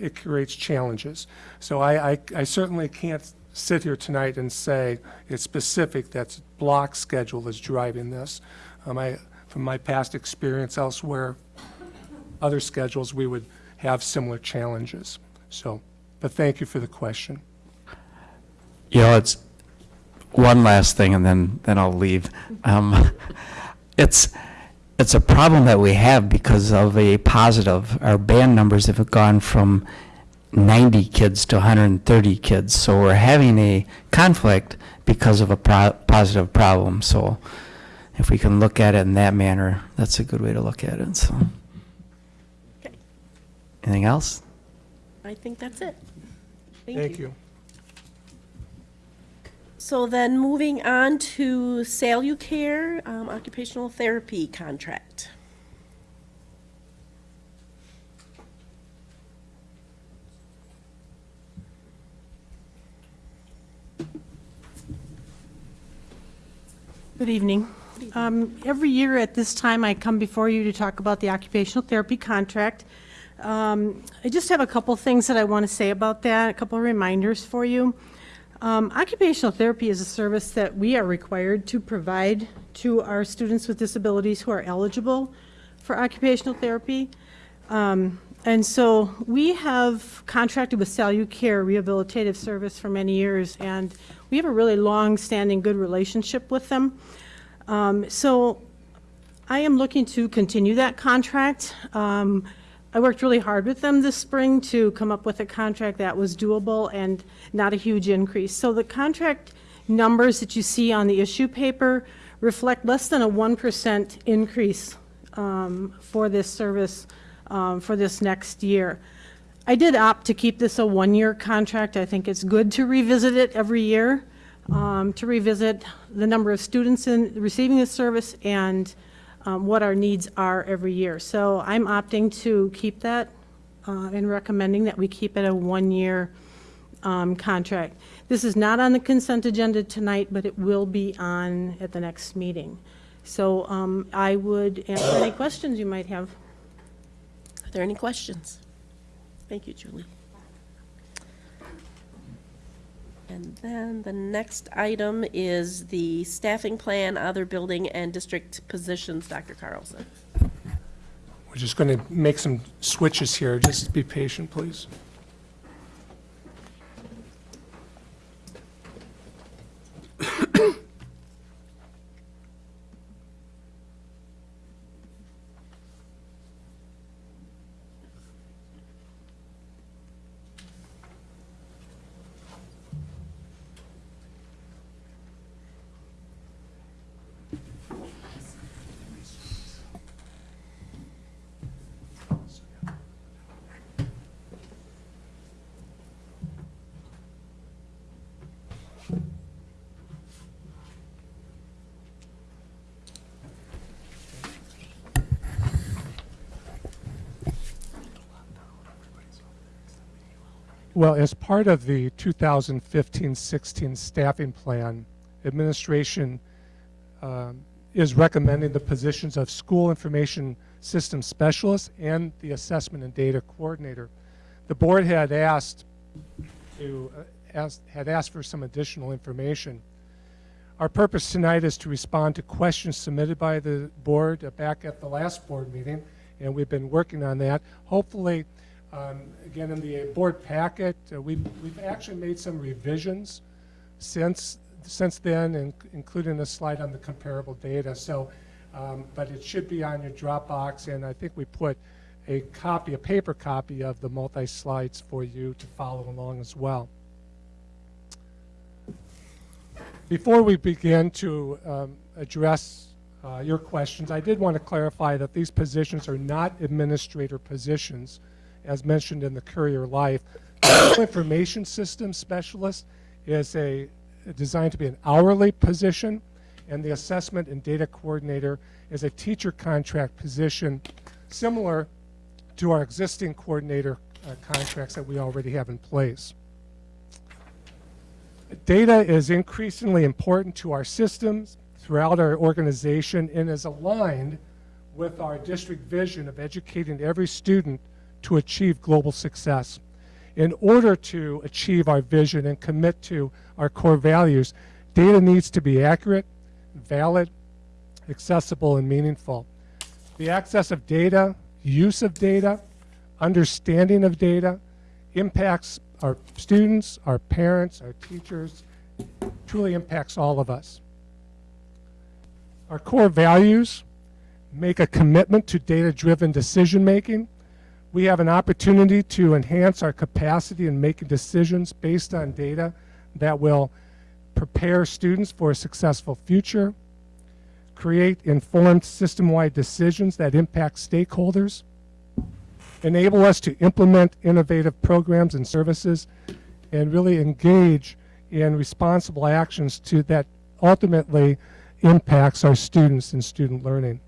it creates challenges. So I, I, I certainly can't sit here tonight and say it's specific that block schedule is driving this. Um, I, from my past experience elsewhere, other schedules, we would have similar challenges. So, but thank you for the question. You know, it's, one last thing, and then, then I'll leave. Um, it's, it's a problem that we have because of a positive. Our band numbers have gone from 90 kids to 130 kids, so we're having a conflict because of a pro- positive problem. So if we can look at it in that manner, that's a good way to look at it, so. Okay. Anything else? I think that's it. Thank you. So then moving on to Salucare um, occupational therapy contract. Good evening. Um, Every year at this time, I come before you to talk about the occupational therapy contract. Um, I just have a couple things that I want to say about that, a couple of reminders for you. Um, Occupational therapy is a service that we are required to provide to our students with disabilities who are eligible for occupational therapy. Um, And so we have contracted with Salucare Rehabilitative Service for many years, and we have a really long-standing, good relationship with them. Um, So I am looking to continue that contract. Um, I worked really hard with them this spring to come up with a contract that was doable and not a huge increase. So the contract numbers that you see on the issue paper reflect less than a 1% increase um, for this service um, for this next year. I did opt to keep this a one-year contract. I think it's good to revisit it every year, um, to revisit the number of students in receiving the service and um, what our needs are every year. So I'm opting to keep that uh, and recommending that we keep it a one-year um, contract. This is not on the consent agenda tonight, but it will be on at the next meeting. So um, I would answer any questions you might have. Are there any questions? Thank you, Julie. And then the next item is the staffing plan, other building and district positions, Dr. Carlson. We're just going to make some switches here. Just be patient, please. Well, as part of the 2015-16 staffing plan, administration um, is recommending the positions of School Information System Specialist and the Assessment and Data Coordinator. The board had asked to, uh, had asked for some additional information. Our purpose tonight is to respond to questions submitted by the board uh, back at the last board meeting, and we've been working on that. Hopefully, um, again, in the board packet, uh, we've, we've actually made some revisions since, since then, in- including a slide on the comparable data. So, um, but it should be on your Dropbox, and I think we put a copy, a paper copy of the multi-slides for you to follow along as well. Before we begin to um, address uh, your questions, I did want to clarify that these positions are not administrator positions, as mentioned in the Courier Life. Information System Specialist is a designed to be an hourly position, and the Assessment and Data Coordinator is a teacher contract position similar to our existing coordinator uh, contracts that we already have in place. Data is increasingly important to our systems throughout our organization and is aligned with our district vision of educating every student to achieve global success. In order to achieve our vision and commit to our core values, data needs to be accurate, valid, accessible, and meaningful. The access of data, use of data, understanding of data impacts our students, our parents, our teachers, truly impacts all of us. Our core values make a commitment to data-driven decision-making. We have an opportunity to enhance our capacity in making decisions based on data that will prepare students for a successful future, create informed system-wide decisions that impact stakeholders, enable us to implement innovative programs and services, and really engage in responsible actions to that ultimately impacts our students and student learning.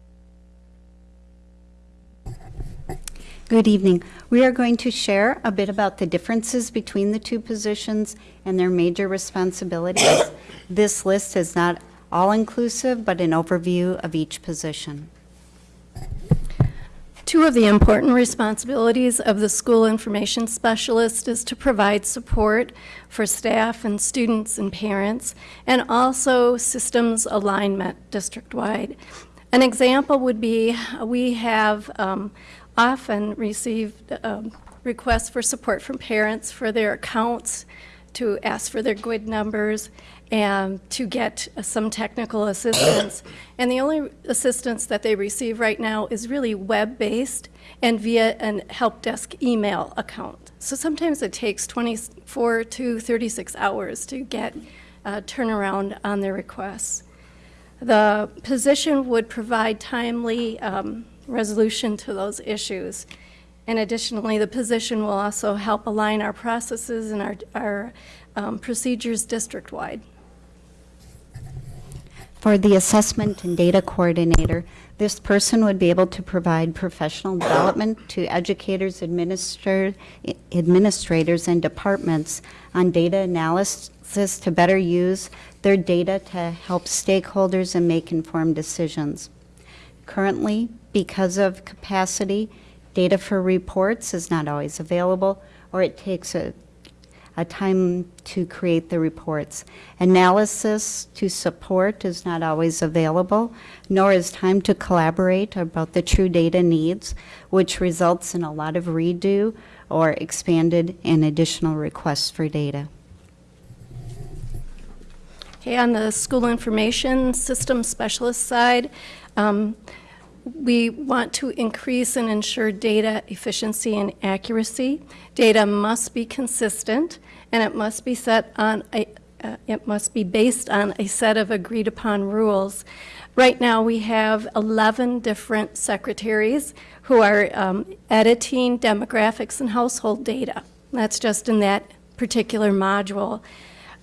Good evening. We are going to share a bit about the differences between the two positions and their major responsibilities. this list is not all-inclusive, but an overview of each position. Two of the important responsibilities of the school information specialist is to provide support for staff and students and parents, and also systems alignment district-wide. An example would be, we have um, often received um, requests for support from parents for their accounts, to ask for their GUID numbers, and to get uh, some technical assistance. And the only assistance that they receive right now is really web-based and via an help desk email account. So sometimes it takes 24 to 36 hours to get uh, turnaround on their requests. The position would provide timely um, resolution to those issues. And additionally, the position will also help align our processes and our, our um, procedures district-wide. For the assessment and data coordinator, this person would be able to provide professional development to educators, administra- administrators, and departments on data analysis to better use their data to help stakeholders and make informed decisions. Currently, because of capacity, data for reports is not always available, or it takes a a time to create the reports. Analysis to support is not always available, nor is time to collaborate about the true data needs, which results in a lot of redo or expanded and additional requests for data. Okay, on the school information system specialist side, um, we want to increase and ensure data efficiency and accuracy. Data must be consistent, and it must be set on a, uh, it must be based on a set of agreed upon rules. Right now, we have 11 different secretaries who are um, editing demographics and household data. That's just in that particular module.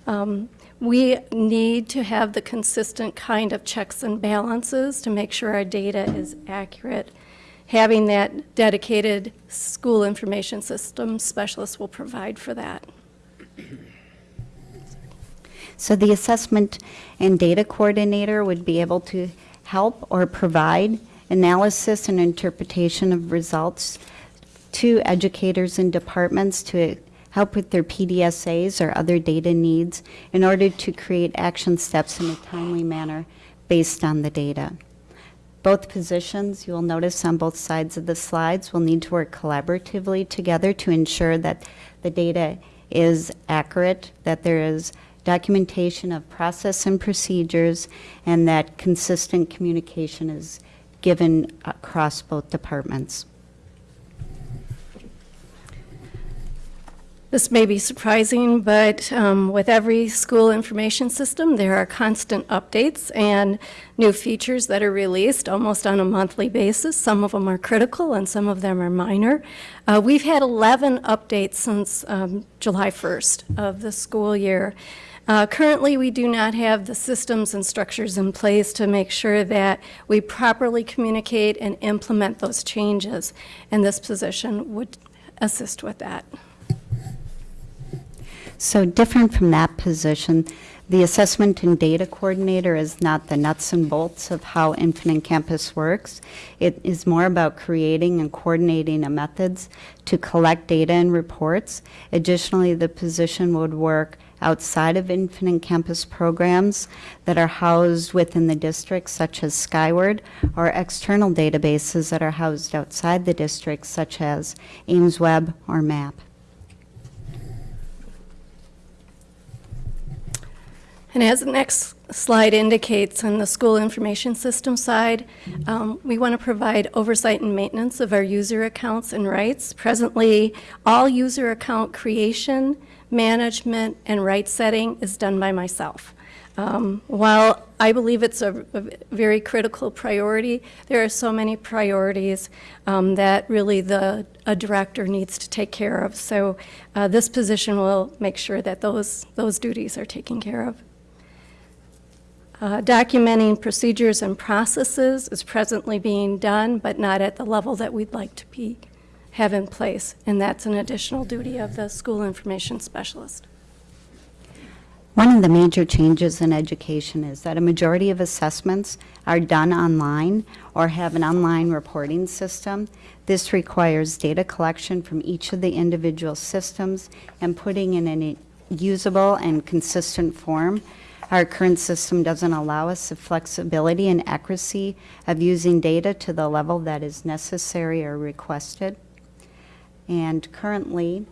Um, we need to have the consistent kind of checks and balances to make sure our data is accurate. Having that dedicated school information system specialist will provide for that. So the assessment and data coordinator would be able to help or provide analysis and interpretation of results to educators and departments to help with their PDSAs or other data needs in order to create action steps in a timely manner based on the data. Both positions, you will notice on both sides of the slides, will need to work collaboratively together to ensure that the data is accurate, that there is documentation of process and procedures, and that consistent communication is given across both departments. This may be surprising, but um, with every school information system, there are constant updates and new features that are released almost on a monthly basis. Some of them are critical and some of them are minor. Uh, we've had 11 updates since um, July 1st of the school year. Uh, currently, we do not have the systems and structures in place to make sure that we properly communicate and implement those changes, and this position would assist with that. So different from that position, the assessment and data coordinator is not the nuts and bolts of how Infinite Campus works. It is more about creating and coordinating methods to collect data and reports. Additionally, the position would work outside of Infinite Campus programs that are housed within the district, such as Skyward, or external databases that are housed outside the district, such as AimsWeb or MAP. And as the next slide indicates, on the school information system side, um, we want to provide oversight and maintenance of our user accounts and rights. Presently, all user account creation, management, and right setting is done by myself. Um, while I believe it's a, a, very critical priority, there are so many priorities um, that really the a director needs to take care of. So uh, this position will make sure that those those duties are taken care of. Uh, documenting procedures and processes is presently being done, but not at the level that we'd like to be have in place, and that's an additional duty of the school information specialist. One of the major changes in education is that a majority of assessments are done online or have an online reporting system. This requires data collection from each of the individual systems and putting in a usable and consistent form our current system doesn't allow us the flexibility and accuracy of using data to the level that is necessary or requested. And currently,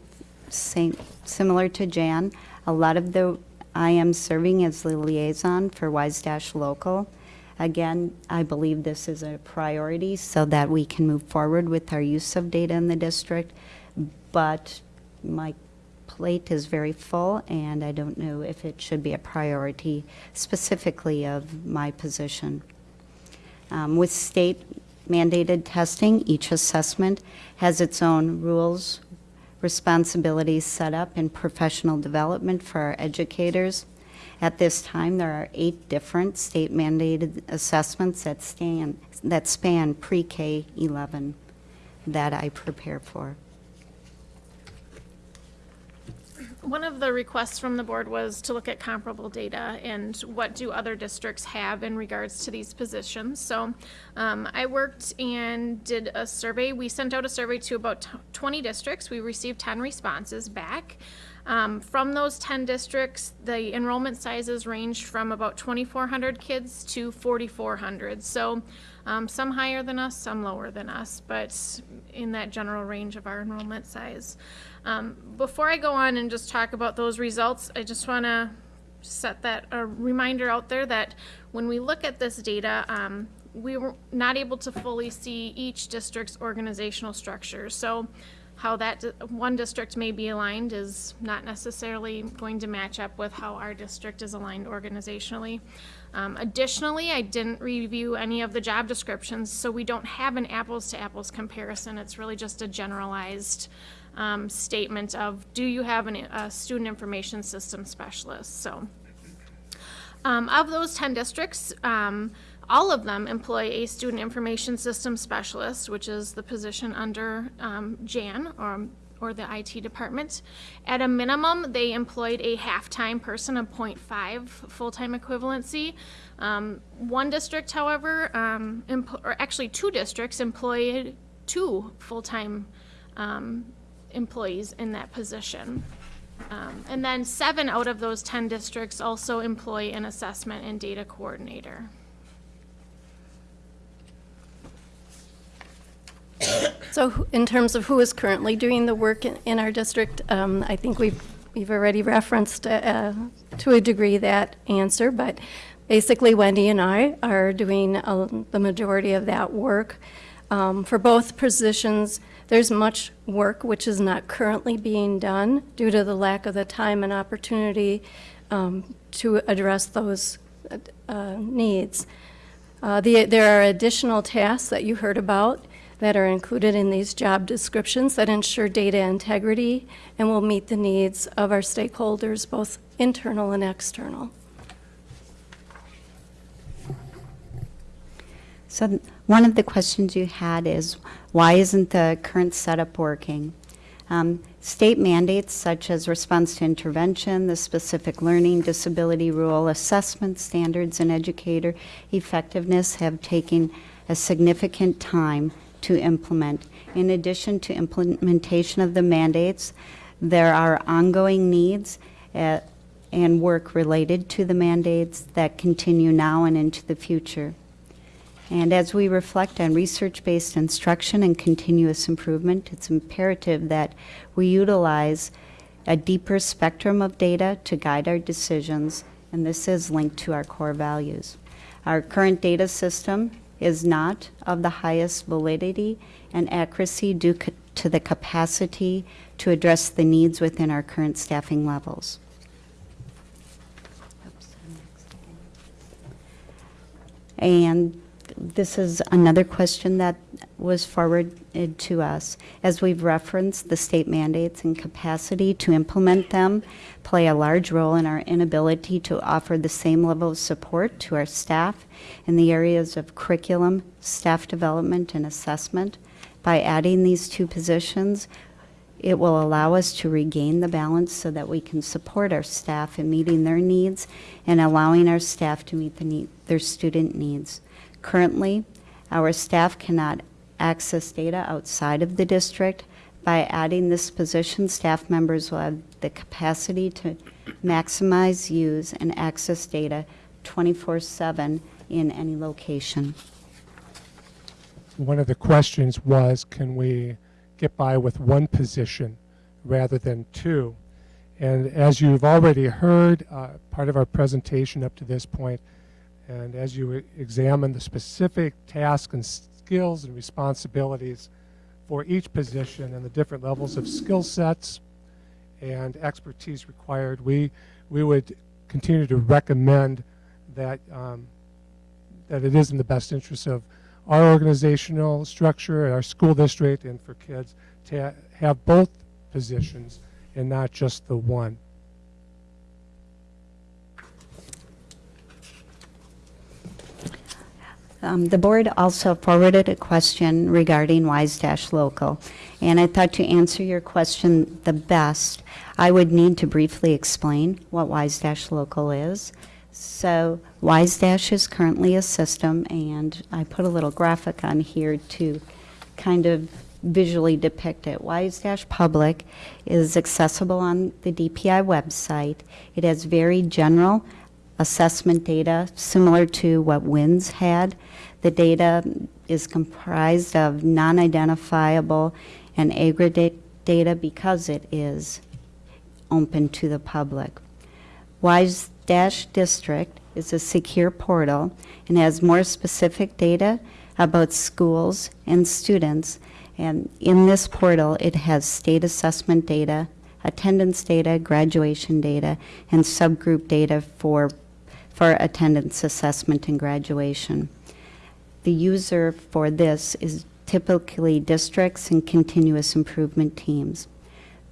same, similar to Jan, a lot of the, I am serving as the liaison for WISE Dash Local. Again, I believe this is a priority so that we can move forward with our use of data in the district. But my plate is very full, and I don't know if it should be a priority specifically of my position. Um, with state mandated testing, each assessment has its own rules, responsibilities set up, and professional development for our educators. At this time, there are eight different state mandated assessments that, stand, that span pre-K 11 that I prepare for. One of the requests from the board was to look at comparable data and what do other districts have in regards to these positions. So um, I worked and did a survey. We sent out a survey to about 20 districts. We received 10 responses back. Um, from those 10 districts, the enrollment sizes ranged from about 2,400 kids to 4,400. So um, some higher than us, some lower than us, but in that general range of our enrollment size. Um, before I go on and just talk about those results, I just want to set that a reminder out there that when we look at this data, um, we were not able to fully see each district's organizational structure. So how that one district may be aligned is not necessarily going to match up with how our district is aligned organizationally. Um, additionally, I didn't review any of the job descriptions, so we don't have an apples to apples comparison. It's really just a generalized um, statement of do you have an, a student information system specialist? So, um, of those 10 districts, um, all of them employ a student information system specialist, which is the position under um, Jan or or the IT department. At a minimum, they employed a half-time person of 0.5 full-time equivalency. Um, one district, however, um, or actually two districts employed two full-time um, employees in that position. Um, and then seven out of those 10 districts also employ an assessment and data coordinator. So in terms of who is currently doing the work in, in our district, um, I think we've, we've already referenced, uh, to a degree that answer, but basically Wendy and I are doing, uh, the majority of that work. Um, for both positions, there's much work which is not currently being done due to the lack of the time and opportunity, um, to address those, uh, needs. Uh, the, there are additional tasks that you heard about that are included in these job descriptions that ensure data integrity and will meet the needs of our stakeholders, both internal and external. So one of the questions you had is, why isn't the current setup working? Um, State mandates such as response to intervention, the specific learning disability rule, assessment standards, and educator effectiveness have taken a significant time to implement. In addition to implementation of the mandates, there are ongoing needs uh, and work related to the mandates that continue now and into the future. And as we reflect on research-based instruction and continuous improvement, it's imperative that we utilize a deeper spectrum of data to guide our decisions, and this is linked to our core values. Our current data system is not of the highest validity and accuracy due to the capacity to address the needs within our current staffing levels. And this is another question that was forwarded to us. As we've referenced, the state mandates and capacity to implement them play a large role in our inability to offer the same level of support to our staff in the areas of curriculum, staff development, and assessment. By adding these two positions, it will allow us to regain the balance so that we can support our staff in meeting their needs and allowing our staff to meet the need, their student needs. Currently, our staff cannot access data outside of the district. By adding this position, staff members will have the capacity to maximize, use, and access data 24/7 in any location. One of the questions was, can we get by with one position rather than two? And as you've already heard, uh, part of our presentation up to this point, and as you examine the specific tasks and skills and responsibilities for each position and the different levels of skill sets and expertise required, we, we would continue to recommend that, um, that it is in the best interest of our organizational structure, our school district, and for kids to ha- have both positions and not just the one. Um, The board also forwarded a question regarding Wise Dash Local, and I thought to answer your question the best, I would need to briefly explain what Wise Dash Local is. So Wise Dash is currently a system, and I put a little graphic on here to kind of visually depict it. Wise Dash Public is accessible on the DPI website. It has very general assessment data, similar to what WINS had. The data is comprised of non-identifiable and aggregate data because it is open to the public. Wise Dash District is a secure portal and has more specific data about schools and students. And in this portal, it has state assessment data, attendance data, graduation data, and subgroup data for, for attendance assessment and graduation. The user for this is typically districts and continuous improvement teams.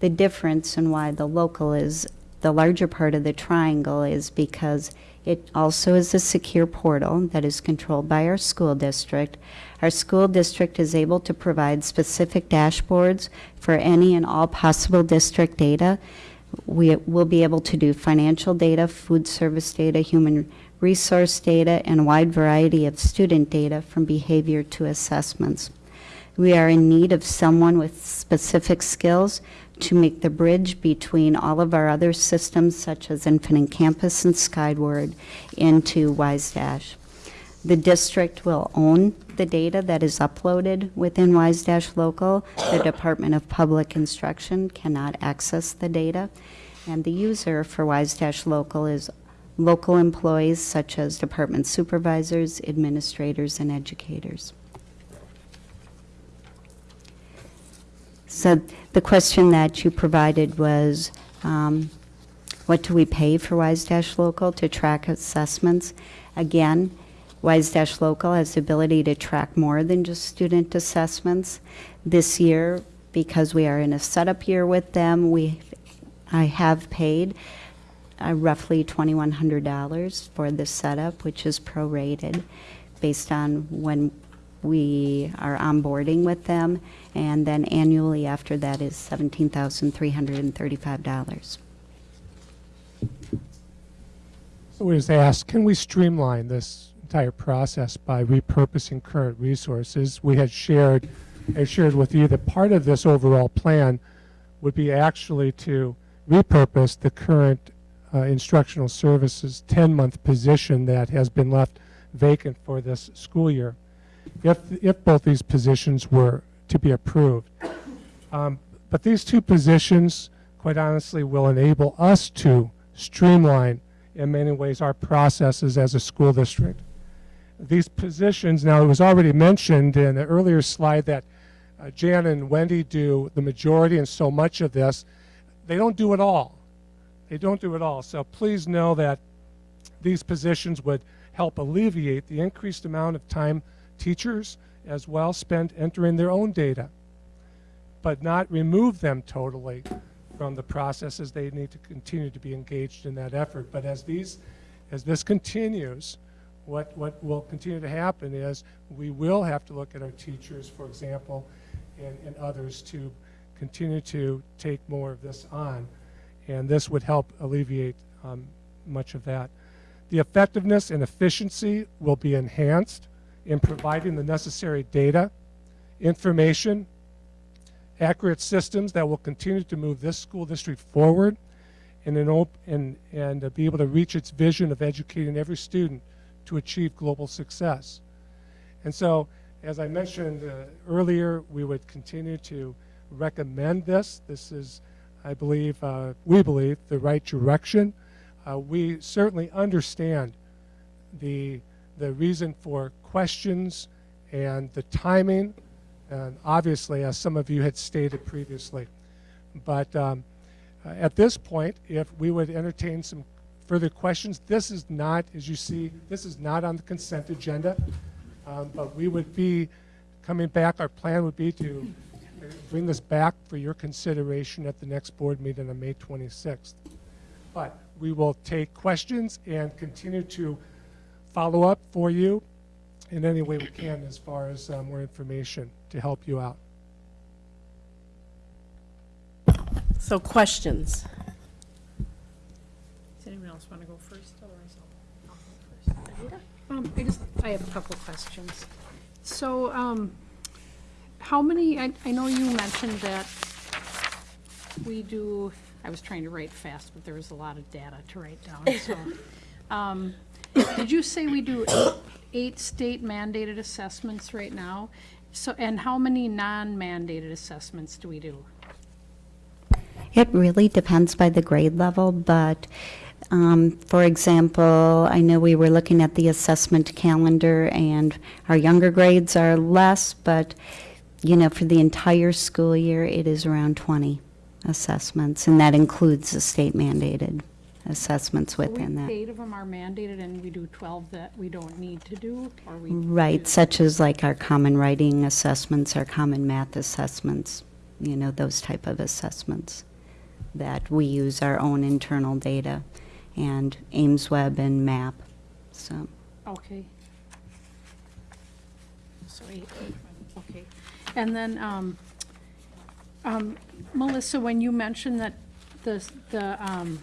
The difference and why the local is the larger part of the triangle is because it also is a secure portal that is controlled by our school district. Our school district is able to provide specific dashboards for any and all possible district data. We will be able to do financial data, food service data, human resource data, and a wide variety of student data from behavior to assessments. We are in need of someone with specific skills to make the bridge between all of our other systems, such as Infinite Campus and Skyward, into WiseDash. The district will own the data that is uploaded within WiseDash Local. The Department of Public Instruction cannot access the data. And the user for WiseDash Local is local employees such as department supervisors, administrators, and educators. So the question that you provided was, um, what do we pay for Wise Dash Local to track assessments? Again, Wise Local has the ability to track more than just student assessments. This year, because we are in a setup year with them, we, I have paid uh, roughly $2,100 for the setup, which is prorated based on when we are onboarding with them, and then annually after that is $17,335. So we was asked, can we streamline this entire process by repurposing current resources? We had shared, I shared with you that part of this overall plan would be actually to repurpose the current uh, instructional services 10-month position that has been left vacant for this school year if, if both these positions were to be approved. Um, but these two positions, quite honestly, will enable us to streamline in many ways our processes as a school district. These positions, now it was already mentioned in an earlier slide that uh, Jan and Wendy do the majority and so much of this. They don't do it all. They don't do it all. So please know that these positions would help alleviate the increased amount of time teachers as well spend entering their own data, but not remove them totally from the processes. They need to continue to be engaged in that effort. But as these, as this continues, what, what will continue to happen is we will have to look at our teachers, for example, and, and others to continue to take more of this on. And this would help alleviate um, much of that. The effectiveness and efficiency will be enhanced in providing the necessary data, information, accurate systems that will continue to move this school district forward and, and, and be able to reach its vision of educating every student to achieve global success. And so, as I mentioned uh, earlier, we would continue to recommend this. This is, I believe, uh, we believe, the right direction. Uh, we certainly understand the, the reason for questions and the timing, and obviously, as some of you had stated previously. But um, uh, at this point, if we would entertain some further questions, this is not, as you see, this is not on the consent agenda, um, but we would be coming back. Our plan would be to bring this back for your consideration at the next board meeting on May 26th. But we will take questions and continue to follow up for you in any way we can as far as uh, more information to help you out. So questions? Does anyone else want to go first? Otherwise, I'll, I'll go first. Anita? Um, I just, I have a couple questions. So, um, how many, I, I know you mentioned that we do, I was trying to write fast, but there was a lot of data to write down, so. Um, did you say we do eight, eight state mandated assessments right now? So, and how many non-mandated assessments do we do? It really depends by the grade level, but um, for example, I know we were looking at the assessment calendar and our younger grades are less, but you know, for the entire school year, it is around 20 assessments, and that includes the state mandated assessments within that. Eight of them are mandated and we do 12 that we don't need to do, or we? Right, such as like our common writing assessments, our common math assessments, you know, those type of assessments. that we use our own internal data and AimsWeb and MAP, so. Okay. Sorry, okay. And then, um, um, Melissa, when you mentioned that the, the, um,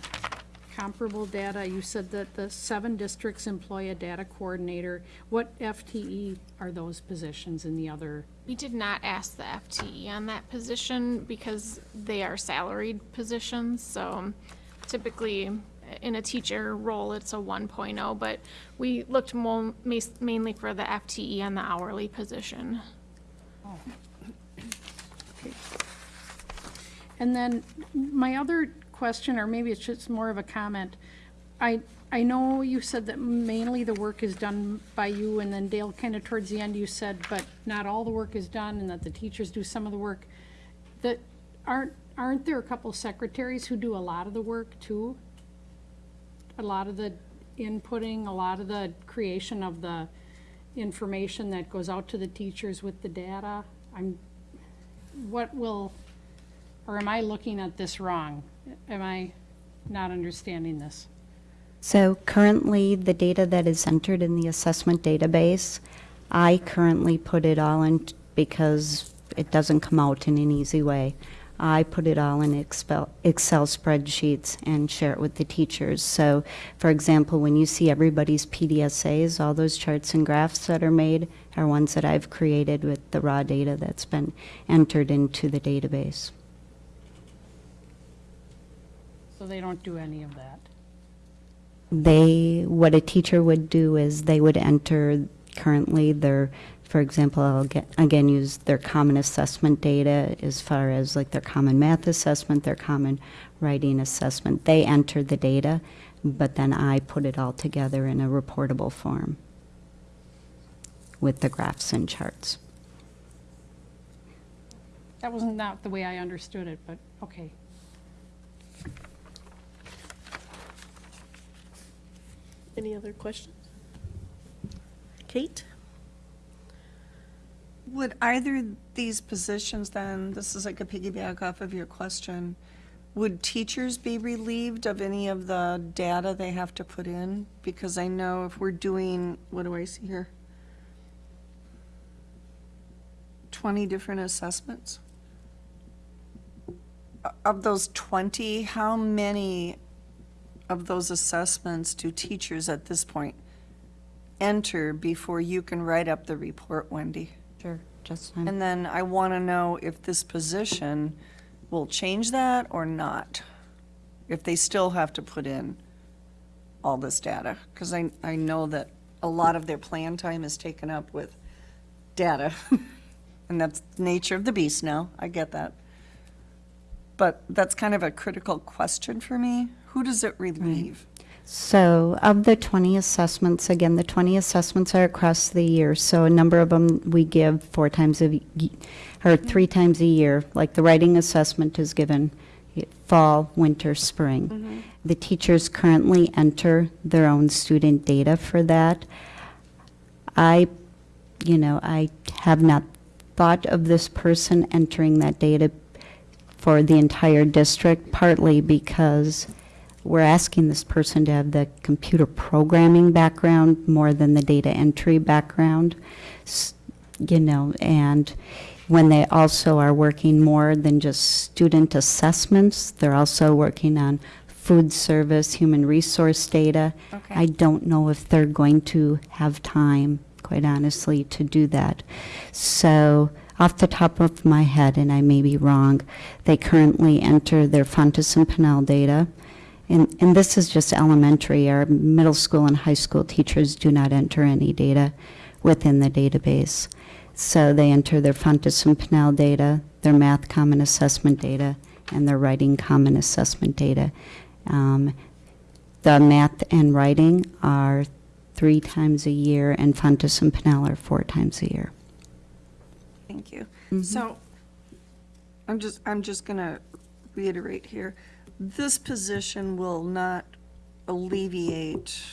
comparable data, you said that the seven districts employ a data coordinator. What FTE are those positions in the other? We did not ask the FTE on that position because they are salaried positions, so typically in a teacher role, it's a 1.0, but we looked mainly for the FTE and the hourly position. And then my other question, or maybe it's just more of a comment, I, I know you said that mainly the work is done by you, and then Dale, kind of towards the end, you said, but not all the work is done, and that the teachers do some of the work. That, aren't, aren't there a couple secretaries who do a lot of the work too? A lot of the inputting, a lot of the creation of the information that goes out to the teachers with the data? I'm, what will, or am I looking at this wrong? Am I not understanding this? So currently, the data that is entered in the assessment database, I currently put it all in because it doesn't come out in an easy way. I put it all in Excel, Excel spreadsheets and share it with the teachers. So, for example, when you see everybody's PDSAs, all those charts and graphs that are made are ones that I've created with the raw data that's been entered into the database. So they don't do any of that? they what a teacher would do is they would enter currently their for example i'll get, again use their common assessment data as far as like their common math assessment their common writing assessment they enter the data but then i put it all together in a reportable form with the graphs and charts That wasn't not the way I understood it, but, okay. Any other questions? Kate? Would either these positions then, this is like a piggyback off of your question, would teachers be relieved of any of the data they have to put in? Because I know if we're doing, what do I see here? 20 different assessments? Of those 20, how many of those assessments do teachers at this point enter before you can write up the report, Wendy? Sure, just And then I want to know if this position will change that or not. If they still have to put in all this data. Because I, I know that a lot of their plan time is taken up with data. And that's the nature of the beast now. I get that. But that's kind of a critical question for me. Who does it relieve? So, of the 20 assessments, again, the 20 assessments are across the year. So, a number of them we give four times a or three times a year. Like the writing assessment is given fall, winter, spring. Mm-hmm. The teachers currently enter their own student data for that. I, you know, I have not thought of this person entering that data for the entire district, partly because we're asking this person to have the computer programming background more than the data entry background, S- you know, and when they also are working more than just student assessments, they're also working on food service, human resource data. Okay. I don't know if they're going to have time, quite honestly, to do that. So, off the top of my head, and I may be wrong, they currently enter their Fountas and Pinnell data. And, and this is just elementary. Our middle school and high school teachers do not enter any data within the database. So they enter their Fountas and Pinnell data, their math common assessment data, and their writing common assessment data. Um, the math and writing are three times a year, and Fountas and Pinnell are four times a year. Thank you. So, I'm just, I'm just gonna reiterate here. This position will not alleviate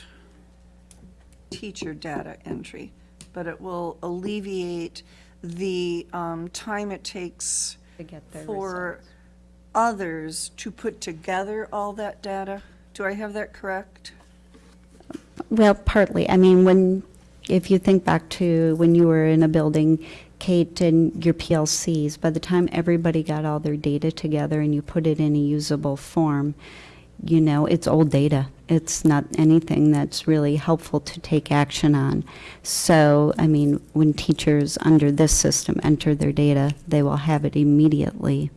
teacher data entry, but it will alleviate the um, time it takes To get their for others to put together all that data. Do I have that correct? Well, partly. I mean, when, if you think back to when you were in a building, Kate, and your PLCs, by the time everybody got all their data together and you put it in a usable form, you know, it's old data. It's not anything that's really helpful to take action on. So, I mean, when teachers under this system enter their data, they will have it immediately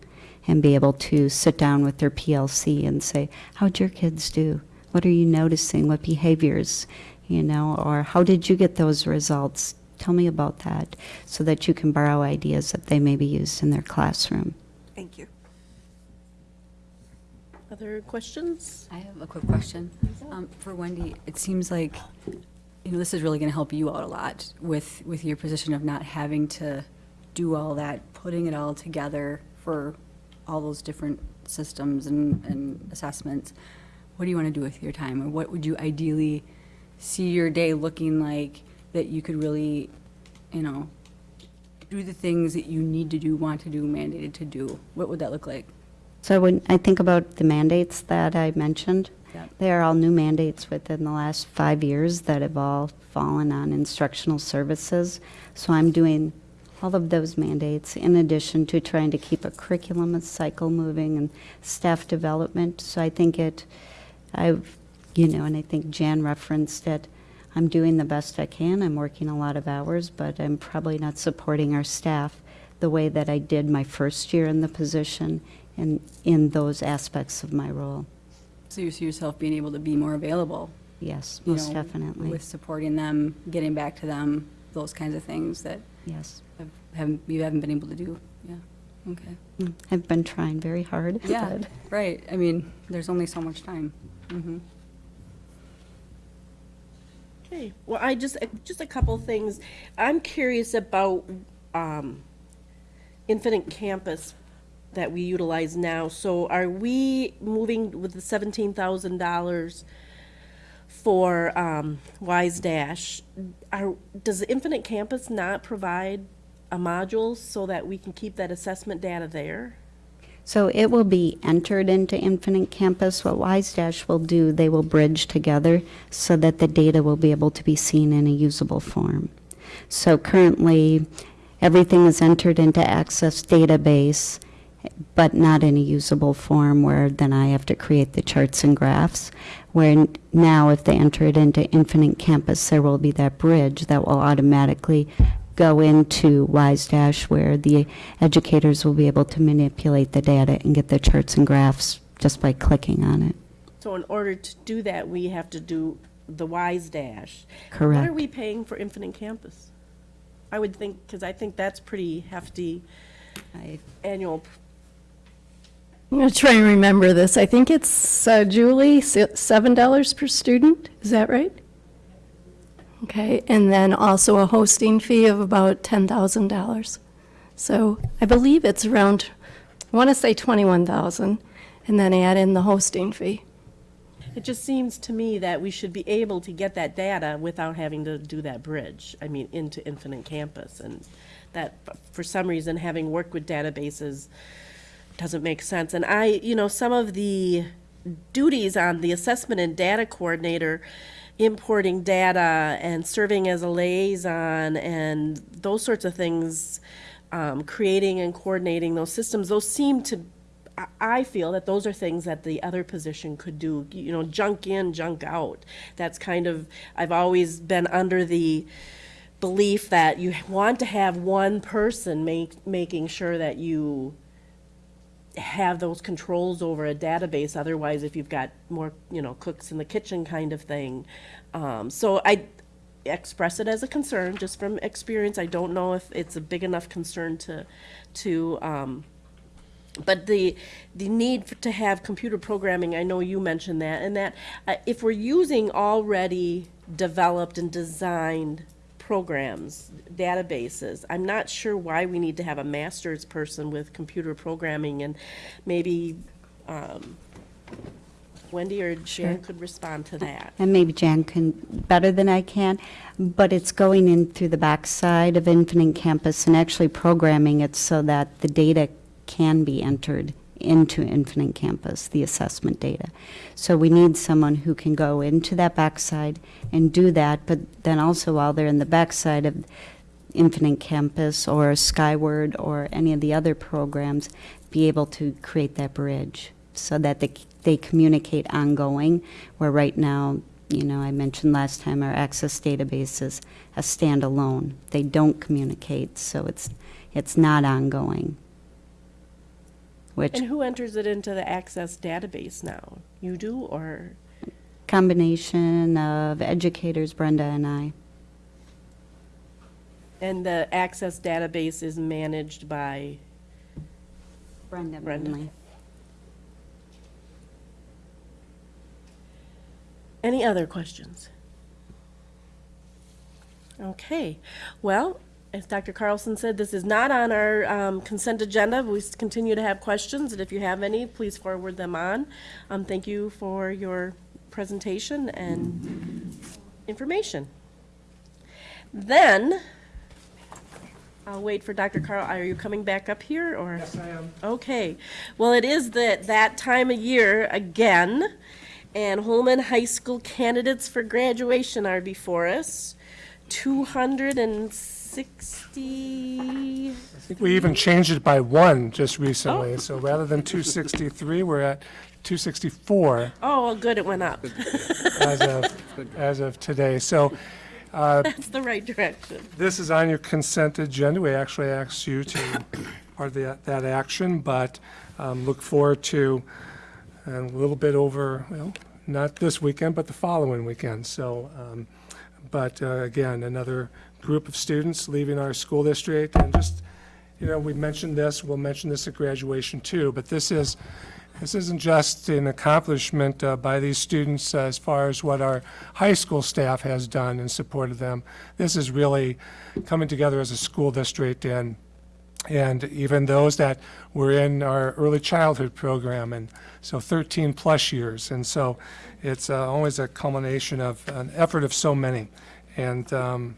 and be able to sit down with their PLC and say, How'd your kids do? What are you noticing? What behaviors? You know, or how did you get those results? Tell me about that so that you can borrow ideas that they may be used in their classroom. Thank you. Other questions? I have a quick question. Um, For Wendy, it seems like, you know, this is really going to help you out a lot with, with your position of not having to do all that, putting it all together for all those different systems and, and assessments. What do you want to do with your time? Or what would you ideally see your day looking like that you could really, you know, do the things that you need to do, want to do, mandated to do? What would that look like? So when I think about the mandates that I mentioned, Yep. they are all new mandates within the last five years that have all fallen on instructional services. So I'm doing all of those mandates in addition to trying to keep a curriculum cycle moving and staff development. So I think it, I've, you know, and I think Jan referenced it. I'm doing the best I can. I'm working a lot of hours, but I'm probably not supporting our staff the way that I did my first year in the position and in those aspects of my role. So you see yourself being able to be more available? Yes, most know, definitely. With supporting them, getting back to them, those kinds of things that Yes. have- haven't, you haven't been able to do, yeah, okay. Mm, I've been trying very hard. Yeah, right, I mean, there's only so much time. Mhm. Okay, well, I just, just a couple things. I'm curious about um, Infinite Campus that we utilize now. So are we moving with the seventeen thousand dollars for um, Wise Dash? Are, does Infinite Campus not provide a module so that we can keep that assessment data there? So it will be entered into Infinite Campus. What Wise Dash will do, they will bridge together so that the data will be able to be seen in a usable form. So currently, everything is entered into Access database, but not in a usable form where then I have to create the charts and graphs. Where now, if they enter it into Infinite Campus, there will be that bridge that will automatically go into Wise Dash where the educators will be able to manipulate the data and get the charts and graphs just by clicking on it. So in order to do that, we have to do the Wise Dash. Correct. What are we paying for Infinite Campus? I would think, because I think that's pretty hefty annual. I'm going to try and remember this. I think it's, uh, Julie, $7 per student, is that right? Okay, and then also a hosting fee of about $10,000. So I believe it's around, I want to say 21,000, and then add in the hosting fee. It just seems to me that we should be able to get that data without having to do that bridge, I mean, into Infinite Campus. And that, for some reason, having worked with databases doesn't make sense. And I, you know, some of the duties on the assessment and data coordinator, importing data and serving as a liaison and those sorts of things, um, creating and coordinating those systems, those seem to I- I feel that those are things that the other position could do, you know, junk in, junk out. That's kind of, I've always been under the belief that you want to have one person make, making sure that you have those controls over a database, otherwise if you've got more, you know, cooks in the kitchen kind of thing. Um, so I express it as a concern, just from experience. I don't know if it's a big enough concern to, to, um, but the the need for, to have computer programming, I know you mentioned that, and that uh, if we're using already developed and designed programs, databases, I'm not sure why we need to have a master's person with computer programming, and maybe um, Wendy or Sure. Could respond to that. And maybe Jan can, better than I can, but it's going in through the backside of Infinite Campus and actually programming it so that the data can be entered into Infinite Campus, the assessment data. So we need someone who can go into that backside and do that, but then also while they're in the backside of Infinite Campus or Skyward or any of the other programs, be able to create that bridge so that they, they communicate ongoing, where right now, you know, I mentioned last time, our access database is a standalone. They don't communicate, so it's, it's not ongoing. Which And who enters it into the Access database now? You do, or? combination of educators, Brenda and I. And the Access database is managed by? Brenda Brenda. mainly. Any other questions? Okay, well, as Dr. Carlson said, this is not on our um, consent agenda. We continue to have questions, and if you have any, please forward them on. Um, Thank you for your presentation and information. Then, I'll wait for Dr. Carl, are you coming back up here, or? Yes, I am. Okay, well, it is that, that time of year again, and Holmen High School candidates for graduation are before us. Two hundred and sixty, I think we even changed it by one just recently, so rather than 263, we're at 264 oh, well, good, it went up. as of, as of today. So uh, That's the right direction. this is on your consent agenda. We actually asked you to part of that, that action, but um, look forward to a little bit over, well, not this weekend, but the following weekend. So, um, but uh, again, another group of students leaving our school district, and just, you know, we mentioned this, we'll mention this at graduation too, but this is, this isn't just an accomplishment uh, by these students as far as what our high school staff has done in support of them. This is really coming together as a school district and and even those that were in our early childhood program, and so 13 plus years. And so it's uh, always a culmination of an effort of so many. And um,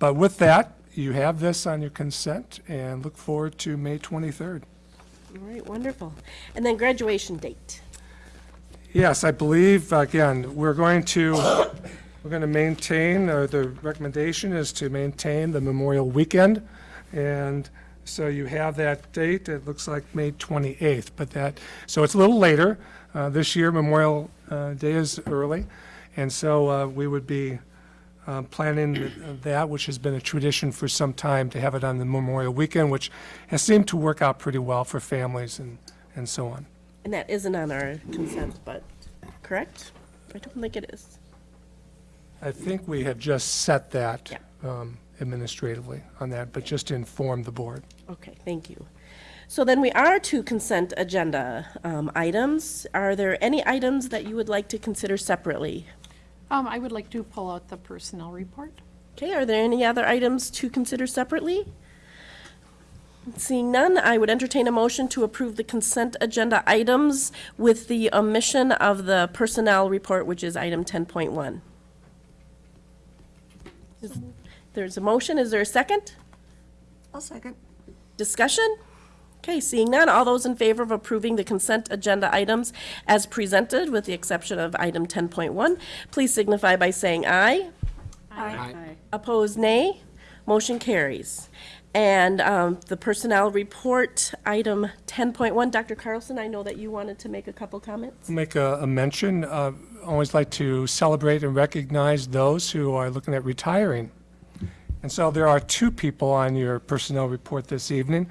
but with that, you have this on your consent, and look forward to May 23rd. All right, wonderful. And then graduation date. Yes, I believe, again, we're going to, we're going to maintain, or the recommendation is to maintain the Memorial Weekend. And so you have that date, it looks like May 28th, but that, so it's a little later. Uh, This year Memorial uh, Day is early, and so uh, we would be uh, planning that, which has been a tradition for some time, to have it on the Memorial Weekend, which has seemed to work out pretty well for families and, and so on. And that isn't on our consent, but, correct? I don't think it is. I think we have just set that um, administratively on that, but just to inform the board. Okay, thank you. So then we are to consent agenda um, items. Are there any items that you would like to consider separately? Um, I would like to pull out the personnel report. Okay, are there any other items to consider separately? Seeing none, I would entertain a motion to approve the consent agenda items with the omission of the personnel report, which is item 10.1. There's a motion, is there a second? I'll second. Discussion? Okay, seeing none, all those in favor of approving the consent agenda items as presented, with the exception of item 10.1, please signify by saying aye. Aye. Aye. Opposed, nay. Motion carries. And um, the personnel report, item 10.1, Dr. Carlson, I know that you wanted to make a couple comments. Make a, a mention, uh, always like to celebrate and recognize those who are looking at retiring. And so there are two people on your personnel report this evening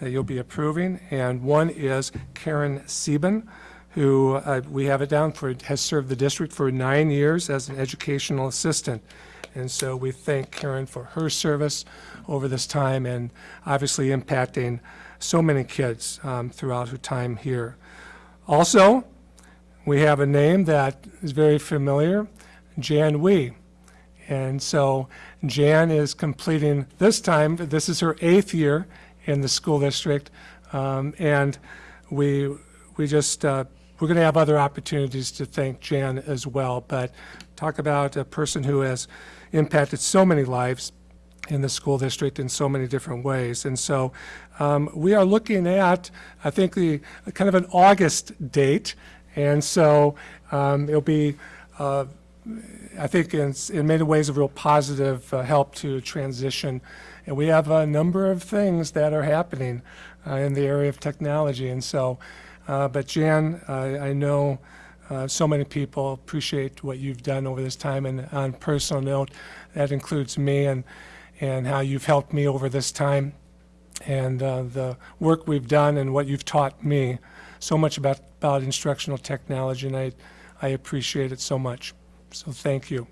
that you'll be approving, and one is Karen Sieben, who uh, we have it down for, has served the district for nine years as an educational assistant. And so we thank Karen for her service over this time and obviously impacting so many kids um, throughout her time here. Also, we have a name that is very familiar, Jan Wee. And so Jan is completing this time, this is her eighth year in the school district. Um, and we, we just, uh, we're going to have other opportunities to thank Jan as well. But talk about a person who has impacted so many lives in the school district in so many different ways. And so um, we are looking at, I think, the kind of an August date. And so um, it'll be, uh, I think, in, in many ways, a real positive uh, help to transition. And we have a number of things that are happening uh, in the area of technology. And so, uh, but Jan, I I know uh, so many people appreciate what you've done over this time. And on personal note, that includes me and, and how you've helped me over this time and uh, the work we've done and what you've taught me so much about, about instructional technology. And I, I appreciate it so much. So thank you.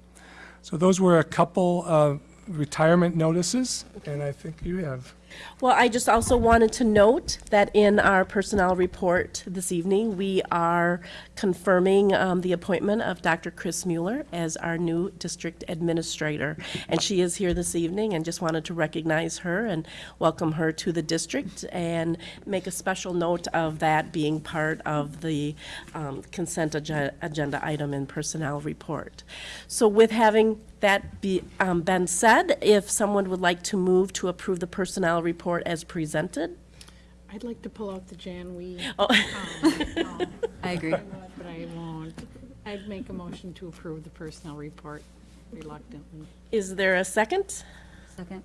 So those were a couple of retirement notices, and I think you have. Well, I just also wanted to note that in our personnel report this evening, we are confirming um, the appointment of Dr. Chris Mueller as our new district administrator. And she is here this evening and just wanted to recognize her and welcome her to the district and make a special note of that being part of the um, consent ag- agenda item in personnel report. So with having that be, um, been said, if someone would like to move to approve the personnel report as presented? I'd like to pull out the Jan Wee. Oh. um, no. I agree. But I won't. I'd make a motion to approve the personnel report reluctantly. Is there a second? Second.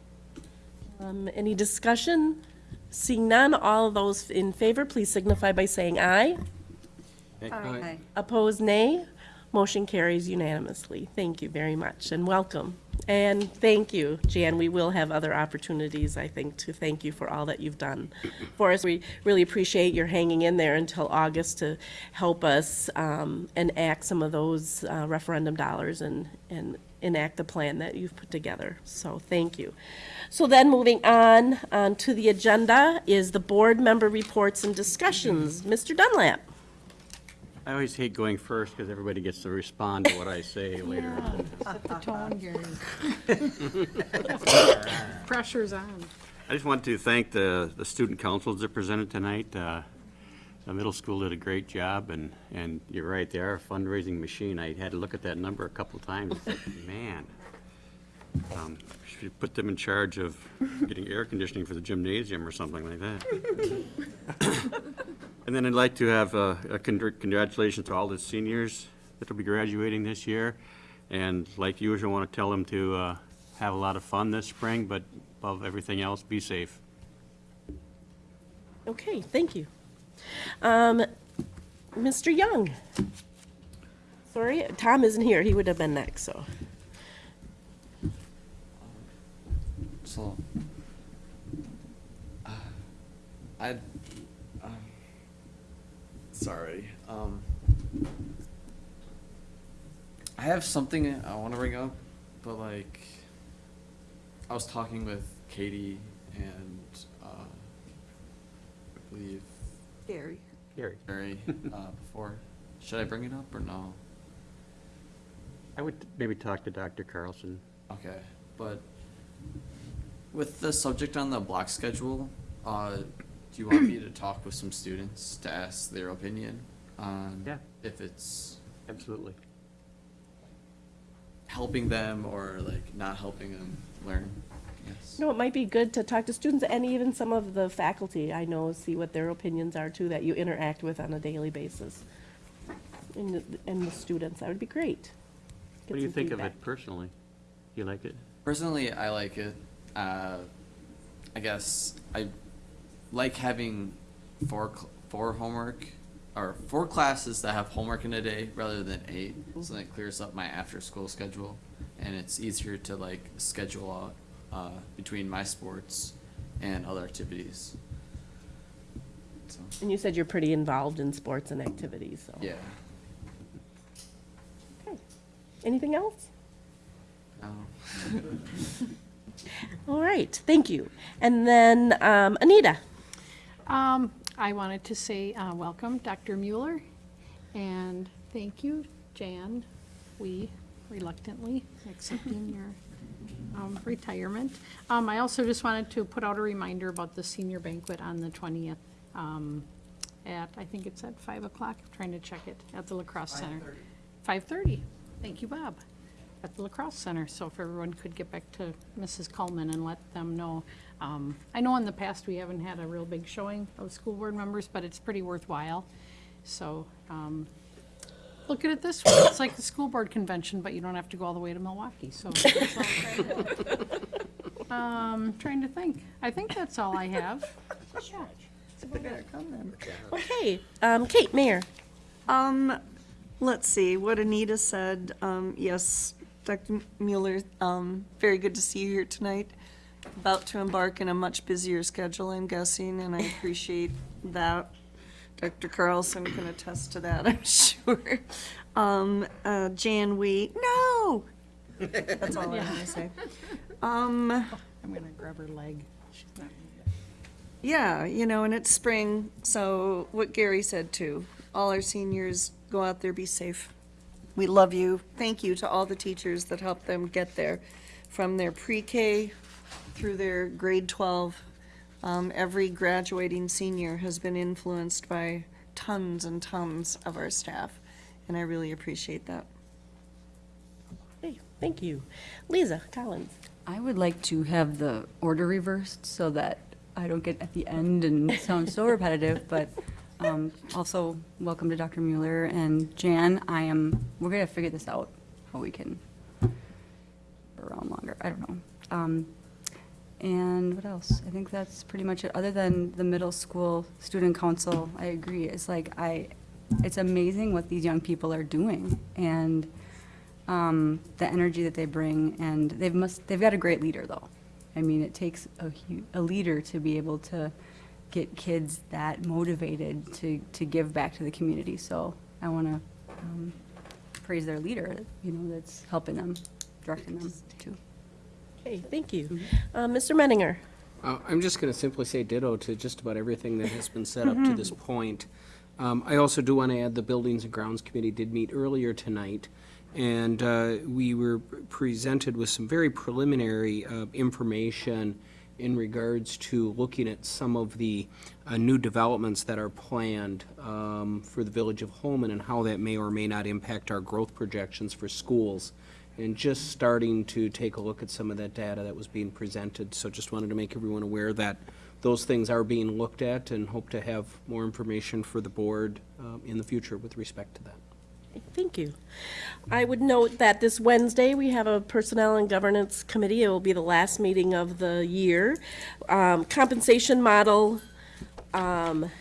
Um, any discussion? Seeing none, all those in favor, please signify by saying aye. Aye. Opposed, nay. Motion carries unanimously. Thank you very much and welcome. And thank you, Jan. We will have other opportunities, I think, to thank you for all that you've done for us. We really appreciate your hanging in there until August to help us um, enact some of those uh, referendum dollars and, and enact the plan that you've put together. So thank you. So then moving on, on to the agenda is the board member reports and discussions. Mr. Dunlap. I always hate going first because everybody gets to respond to what I say later. Set the tone, Gary. Pressure's on. I just want to thank the, the student councils that presented tonight. Uh, The middle school did a great job, and, and you're right, they are a fundraising machine. I had to look at that number a couple times, like, man. Um, Should put them in charge of getting air conditioning for the gymnasium or something like that. And then I'd like to have uh, a congr- congratulations to all the seniors that will be graduating this year. And like usual, I want to tell them to uh, have a lot of fun this spring, but above everything else, be safe. Okay, thank you. Um, Mr. Young. Sorry, Tom isn't here. He would have been next, so. So, uh, I, um, sorry. Um, I have something I want to bring up, but like, I was talking with Katie and uh, I believe Gary. Gary. Gary uh, before. Should I bring it up or no? I would maybe talk to Dr. Carlson. Okay, but with the subject on the block schedule, uh, do you want me to talk with some students to ask their opinion on Yeah. if it's Absolutely. helping them or like not helping them learn? Yes. No, it might be good to talk to students and even some of the faculty, I know, see what their opinions are too, that you interact with on a daily basis. And, the- and the students, that would be great. Get What do you some think of it personally? You like it? Personally, I like it. Uh, I guess I like having four four homework or four classes that have homework in a day rather than eight. So that clears up my after school schedule, and it's easier to like schedule out uh, between my sports and other activities. So And you said you're pretty involved in sports and activities, so. yeah. Okay. Anything else? No. All right, thank you. And then, um, Anita. Um, I wanted to say, uh, welcome, Dr. Mueller, and thank you, Jan. We reluctantly accepting your, um, retirement. Um, I also just wanted to put out a reminder about the senior banquet on the twentieth, um, at, I think it's at five o'clock, I'm trying to check it, at the La Crosse center. Five thirty. Thank you, Bob. At the La Crosse center. So if everyone could get back to Mrs. Coleman and let them know. Um, I know in the past, we haven't had a real big showing of school board members, but it's pretty worthwhile. So, um, look at it this way, it's like the school board convention, but you don't have to go all the way to Milwaukee, so. that's all I'm trying to- Um, trying to think. I think that's all I have. Okay, um, Kate, Mayor. Um, let's see, what Anita said, um, yes, Dr. Mueller, um, very good to see you here tonight. About to embark in a much busier schedule, I'm guessing, and I appreciate that. Dr. Carlson can attest to that, I'm sure. Um, uh, Jan Wee, no! That's all I'm gonna say. Um, I'm gonna grab her leg. She's not. Yeah, you know, and it's spring, so what Gary said too. All our seniors, go out there, be safe. We love you. Thank you to all the teachers that helped them get there, from their pre-K through their grade 12. Um, every graduating senior has been influenced by tons and tons of our staff, and I really appreciate that. Hey, thank you. Lisa Collins. I would like to have the order reversed so that I don't get at the end and sound so repetitive, but um, also welcome to Dr. Mueller and Jan. I am, we're gonna figure this out, how we can around longer, I don't know. Um, And what else? I think that's pretty much it, other than the middle school student council, I agree. It's like, I, it's amazing what these young people are doing and um, the energy that they bring, and they've must, they've got a great leader though. I mean, it takes a, a leader to be able to get kids that motivated to, to give back to the community. So I want to um, praise their leader, you know, that's helping them, directing them too. Okay, thank you. Uh, Mr. Menninger. Uh, I'm just going to simply say ditto to just about everything that has been said up to this point. Um, I also do want to add the Buildings and Grounds Committee did meet earlier tonight, and uh, we were presented with some very preliminary uh, information in regards to looking at some of the uh, new developments that are planned um, for the Village of Holmen and how that may or may not impact our growth projections for schools and just starting to take a look at some of that data that was being presented. So just wanted to make everyone aware that those things are being looked at and hope to have more information for the board um, in the future with respect to that. Thank you. I would note that this Wednesday, we have a Personnel and Governance Committee. It will be the last meeting of the year. Um, Compensation model, um,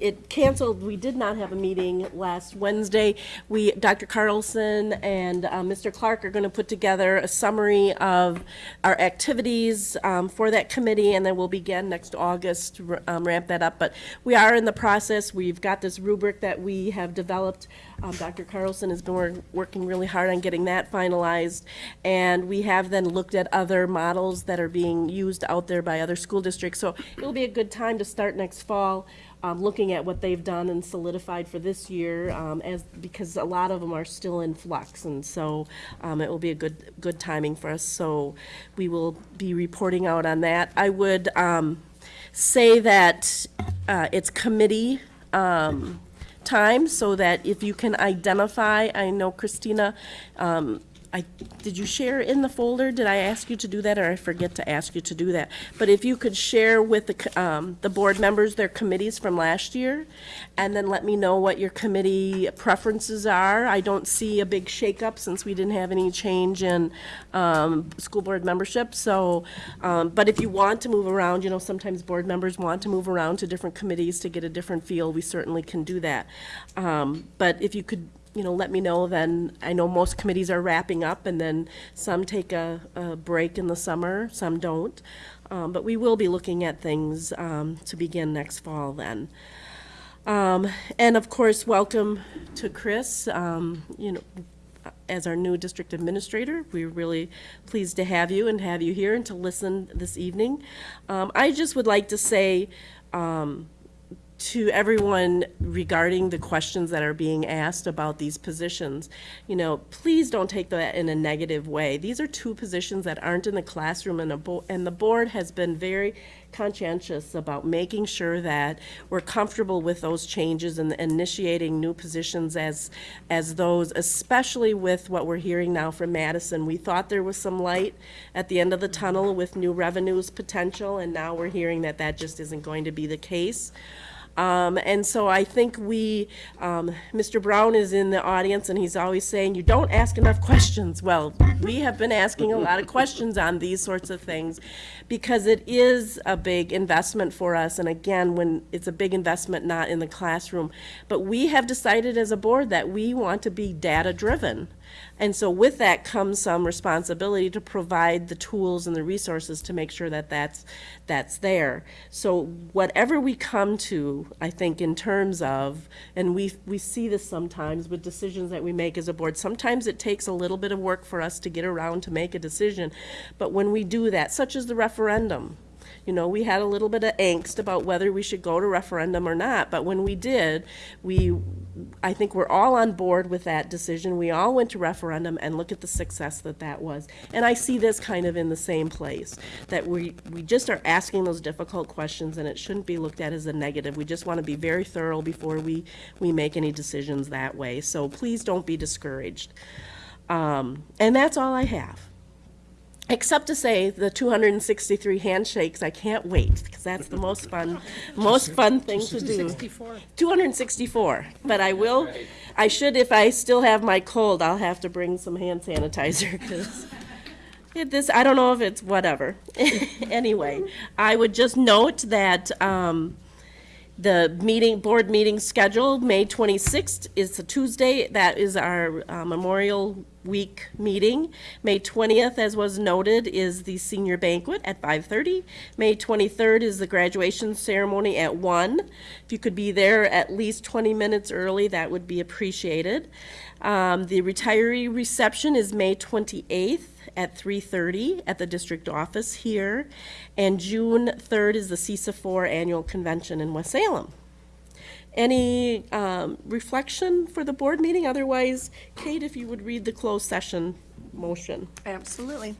it canceled, we did not have a meeting last Wednesday. We, Dr. Carlson and uh, Mr. Clark are going to put together a summary of our activities um, for that committee, and then we'll begin next August, to um, ramp that up. But we are in the process. We've got this rubric that we have developed. Um, Dr. Carlson has been wor- working really hard on getting that finalized. And we have then looked at other models that are being used out there by other school districts. So it'll be a good time to start next fall, um, looking at what they've done and solidified for this year, um, as, because a lot of them are still in flux. And so um, it will be a good, good timing for us. So we will be reporting out on that. I would um, say that uh, it's committee um, time so that if you can identify, I know Christina, um, I, did you share in the folder? Did I ask you to do that or I forget to ask you to do that? But if you could share with the, um, the board members their committees from last year and then let me know what your committee preferences are. I don't see a big shakeup since we didn't have any change in, um, school board membership. So, um, but if you want to move around, you know, sometimes board members want to move around to different committees to get a different feel, we certainly can do that. Um, but if you could, you know, let me know, then I know most committees are wrapping up and then some take a, a break in the summer, some don't. Um, but we will be looking at things, um, to begin next fall then. Um, and of course, welcome to Chris, um, you know, as our new district administrator. We're really pleased to have you and have you here and to listen this evening. Um, I just would like to say, um, to everyone, regarding the questions that are being asked about these positions, you know, please don't take that in a negative way. These are two positions that aren't in the classroom, and, and the board has been very conscientious about making sure that we're comfortable with those changes and initiating new positions as, as those, especially with what we're hearing now from Madison. We thought there was some light at the end of the tunnel with new revenues potential, and now we're hearing that that just isn't going to be the case. Um, and so I think we, um, Mr. Brown is in the audience and he's always saying, you don't ask enough questions. Well, we have been asking a lot of questions on these sorts of things because it is a big investment for us. And again, when it's a big investment not in the classroom, but we have decided as a board that we want to be data driven. And so with that comes some responsibility to provide the tools and the resources to make sure that that's, that's there. So whatever we come to, I think in terms of, and we, we see this sometimes with decisions that we make as a board, sometimes it takes a little bit of work for us to get around to make a decision. But when we do that, such as the referendum, you know, we had a little bit of angst about whether we should go to referendum or not, but when we did, we, I think we're all on board with that decision. We all went to referendum and look at the success that that was. And I see this kind of in the same place, that we, we just are asking those difficult questions and it shouldn't be looked at as a negative. We just want to be very thorough before we, we make any decisions that way. So please don't be discouraged. Um, and that's all I have. Except to say the 263 handshakes, I can't wait because that's the most fun, most fun thing to do. 64. 264, but I will, I should, if I still have my cold, I'll have to bring some hand sanitizer because this, I don't know if it's whatever. Anyway, I would just note that, um, the meeting, board meeting scheduled May 26th is a Tuesday. That is our uh, Memorial Week meeting. May 20th, as was noted, is the senior banquet at 5:30. May 23rd is the graduation ceremony at 1. If you could be there at least 20 minutes early, that would be appreciated. Um, The retiree reception is May 28th at 3:30 at the district office here. And June 3rd is the CESA 4 Annual Convention in West Salem. Any um, reflection for the board meeting? Otherwise, Kate, if you would read the closed session motion. Absolutely.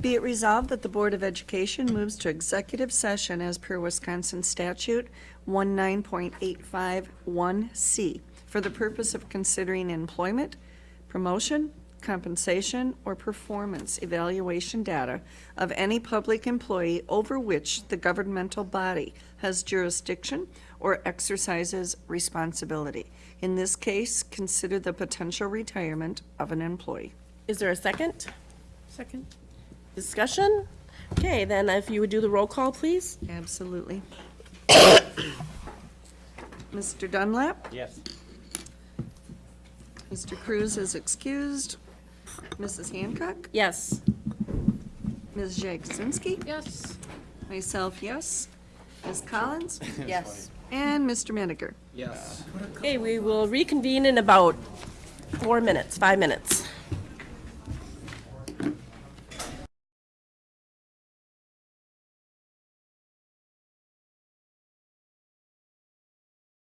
Be it resolved that the Board of Education moves to executive session as per Wisconsin statute 19.851C for the purpose of considering employment, promotion, compensation, or performance evaluation data of any public employee over which the governmental body has jurisdiction or exercises responsibility. In this case, consider the potential retirement of an employee. Is there a second? Second. Discussion? Okay, then if you would do the roll call, please. Absolutely. Mr. Dunlap? Yes. Mr. Cruz is excused. Mrs. Hancock? Yes. Ms. Jagosinski? Yes. Myself, yes. Ms. Collins? Yes. And Mr. Meniger? Yes. Okay, we will reconvene in about four minutes, five minutes.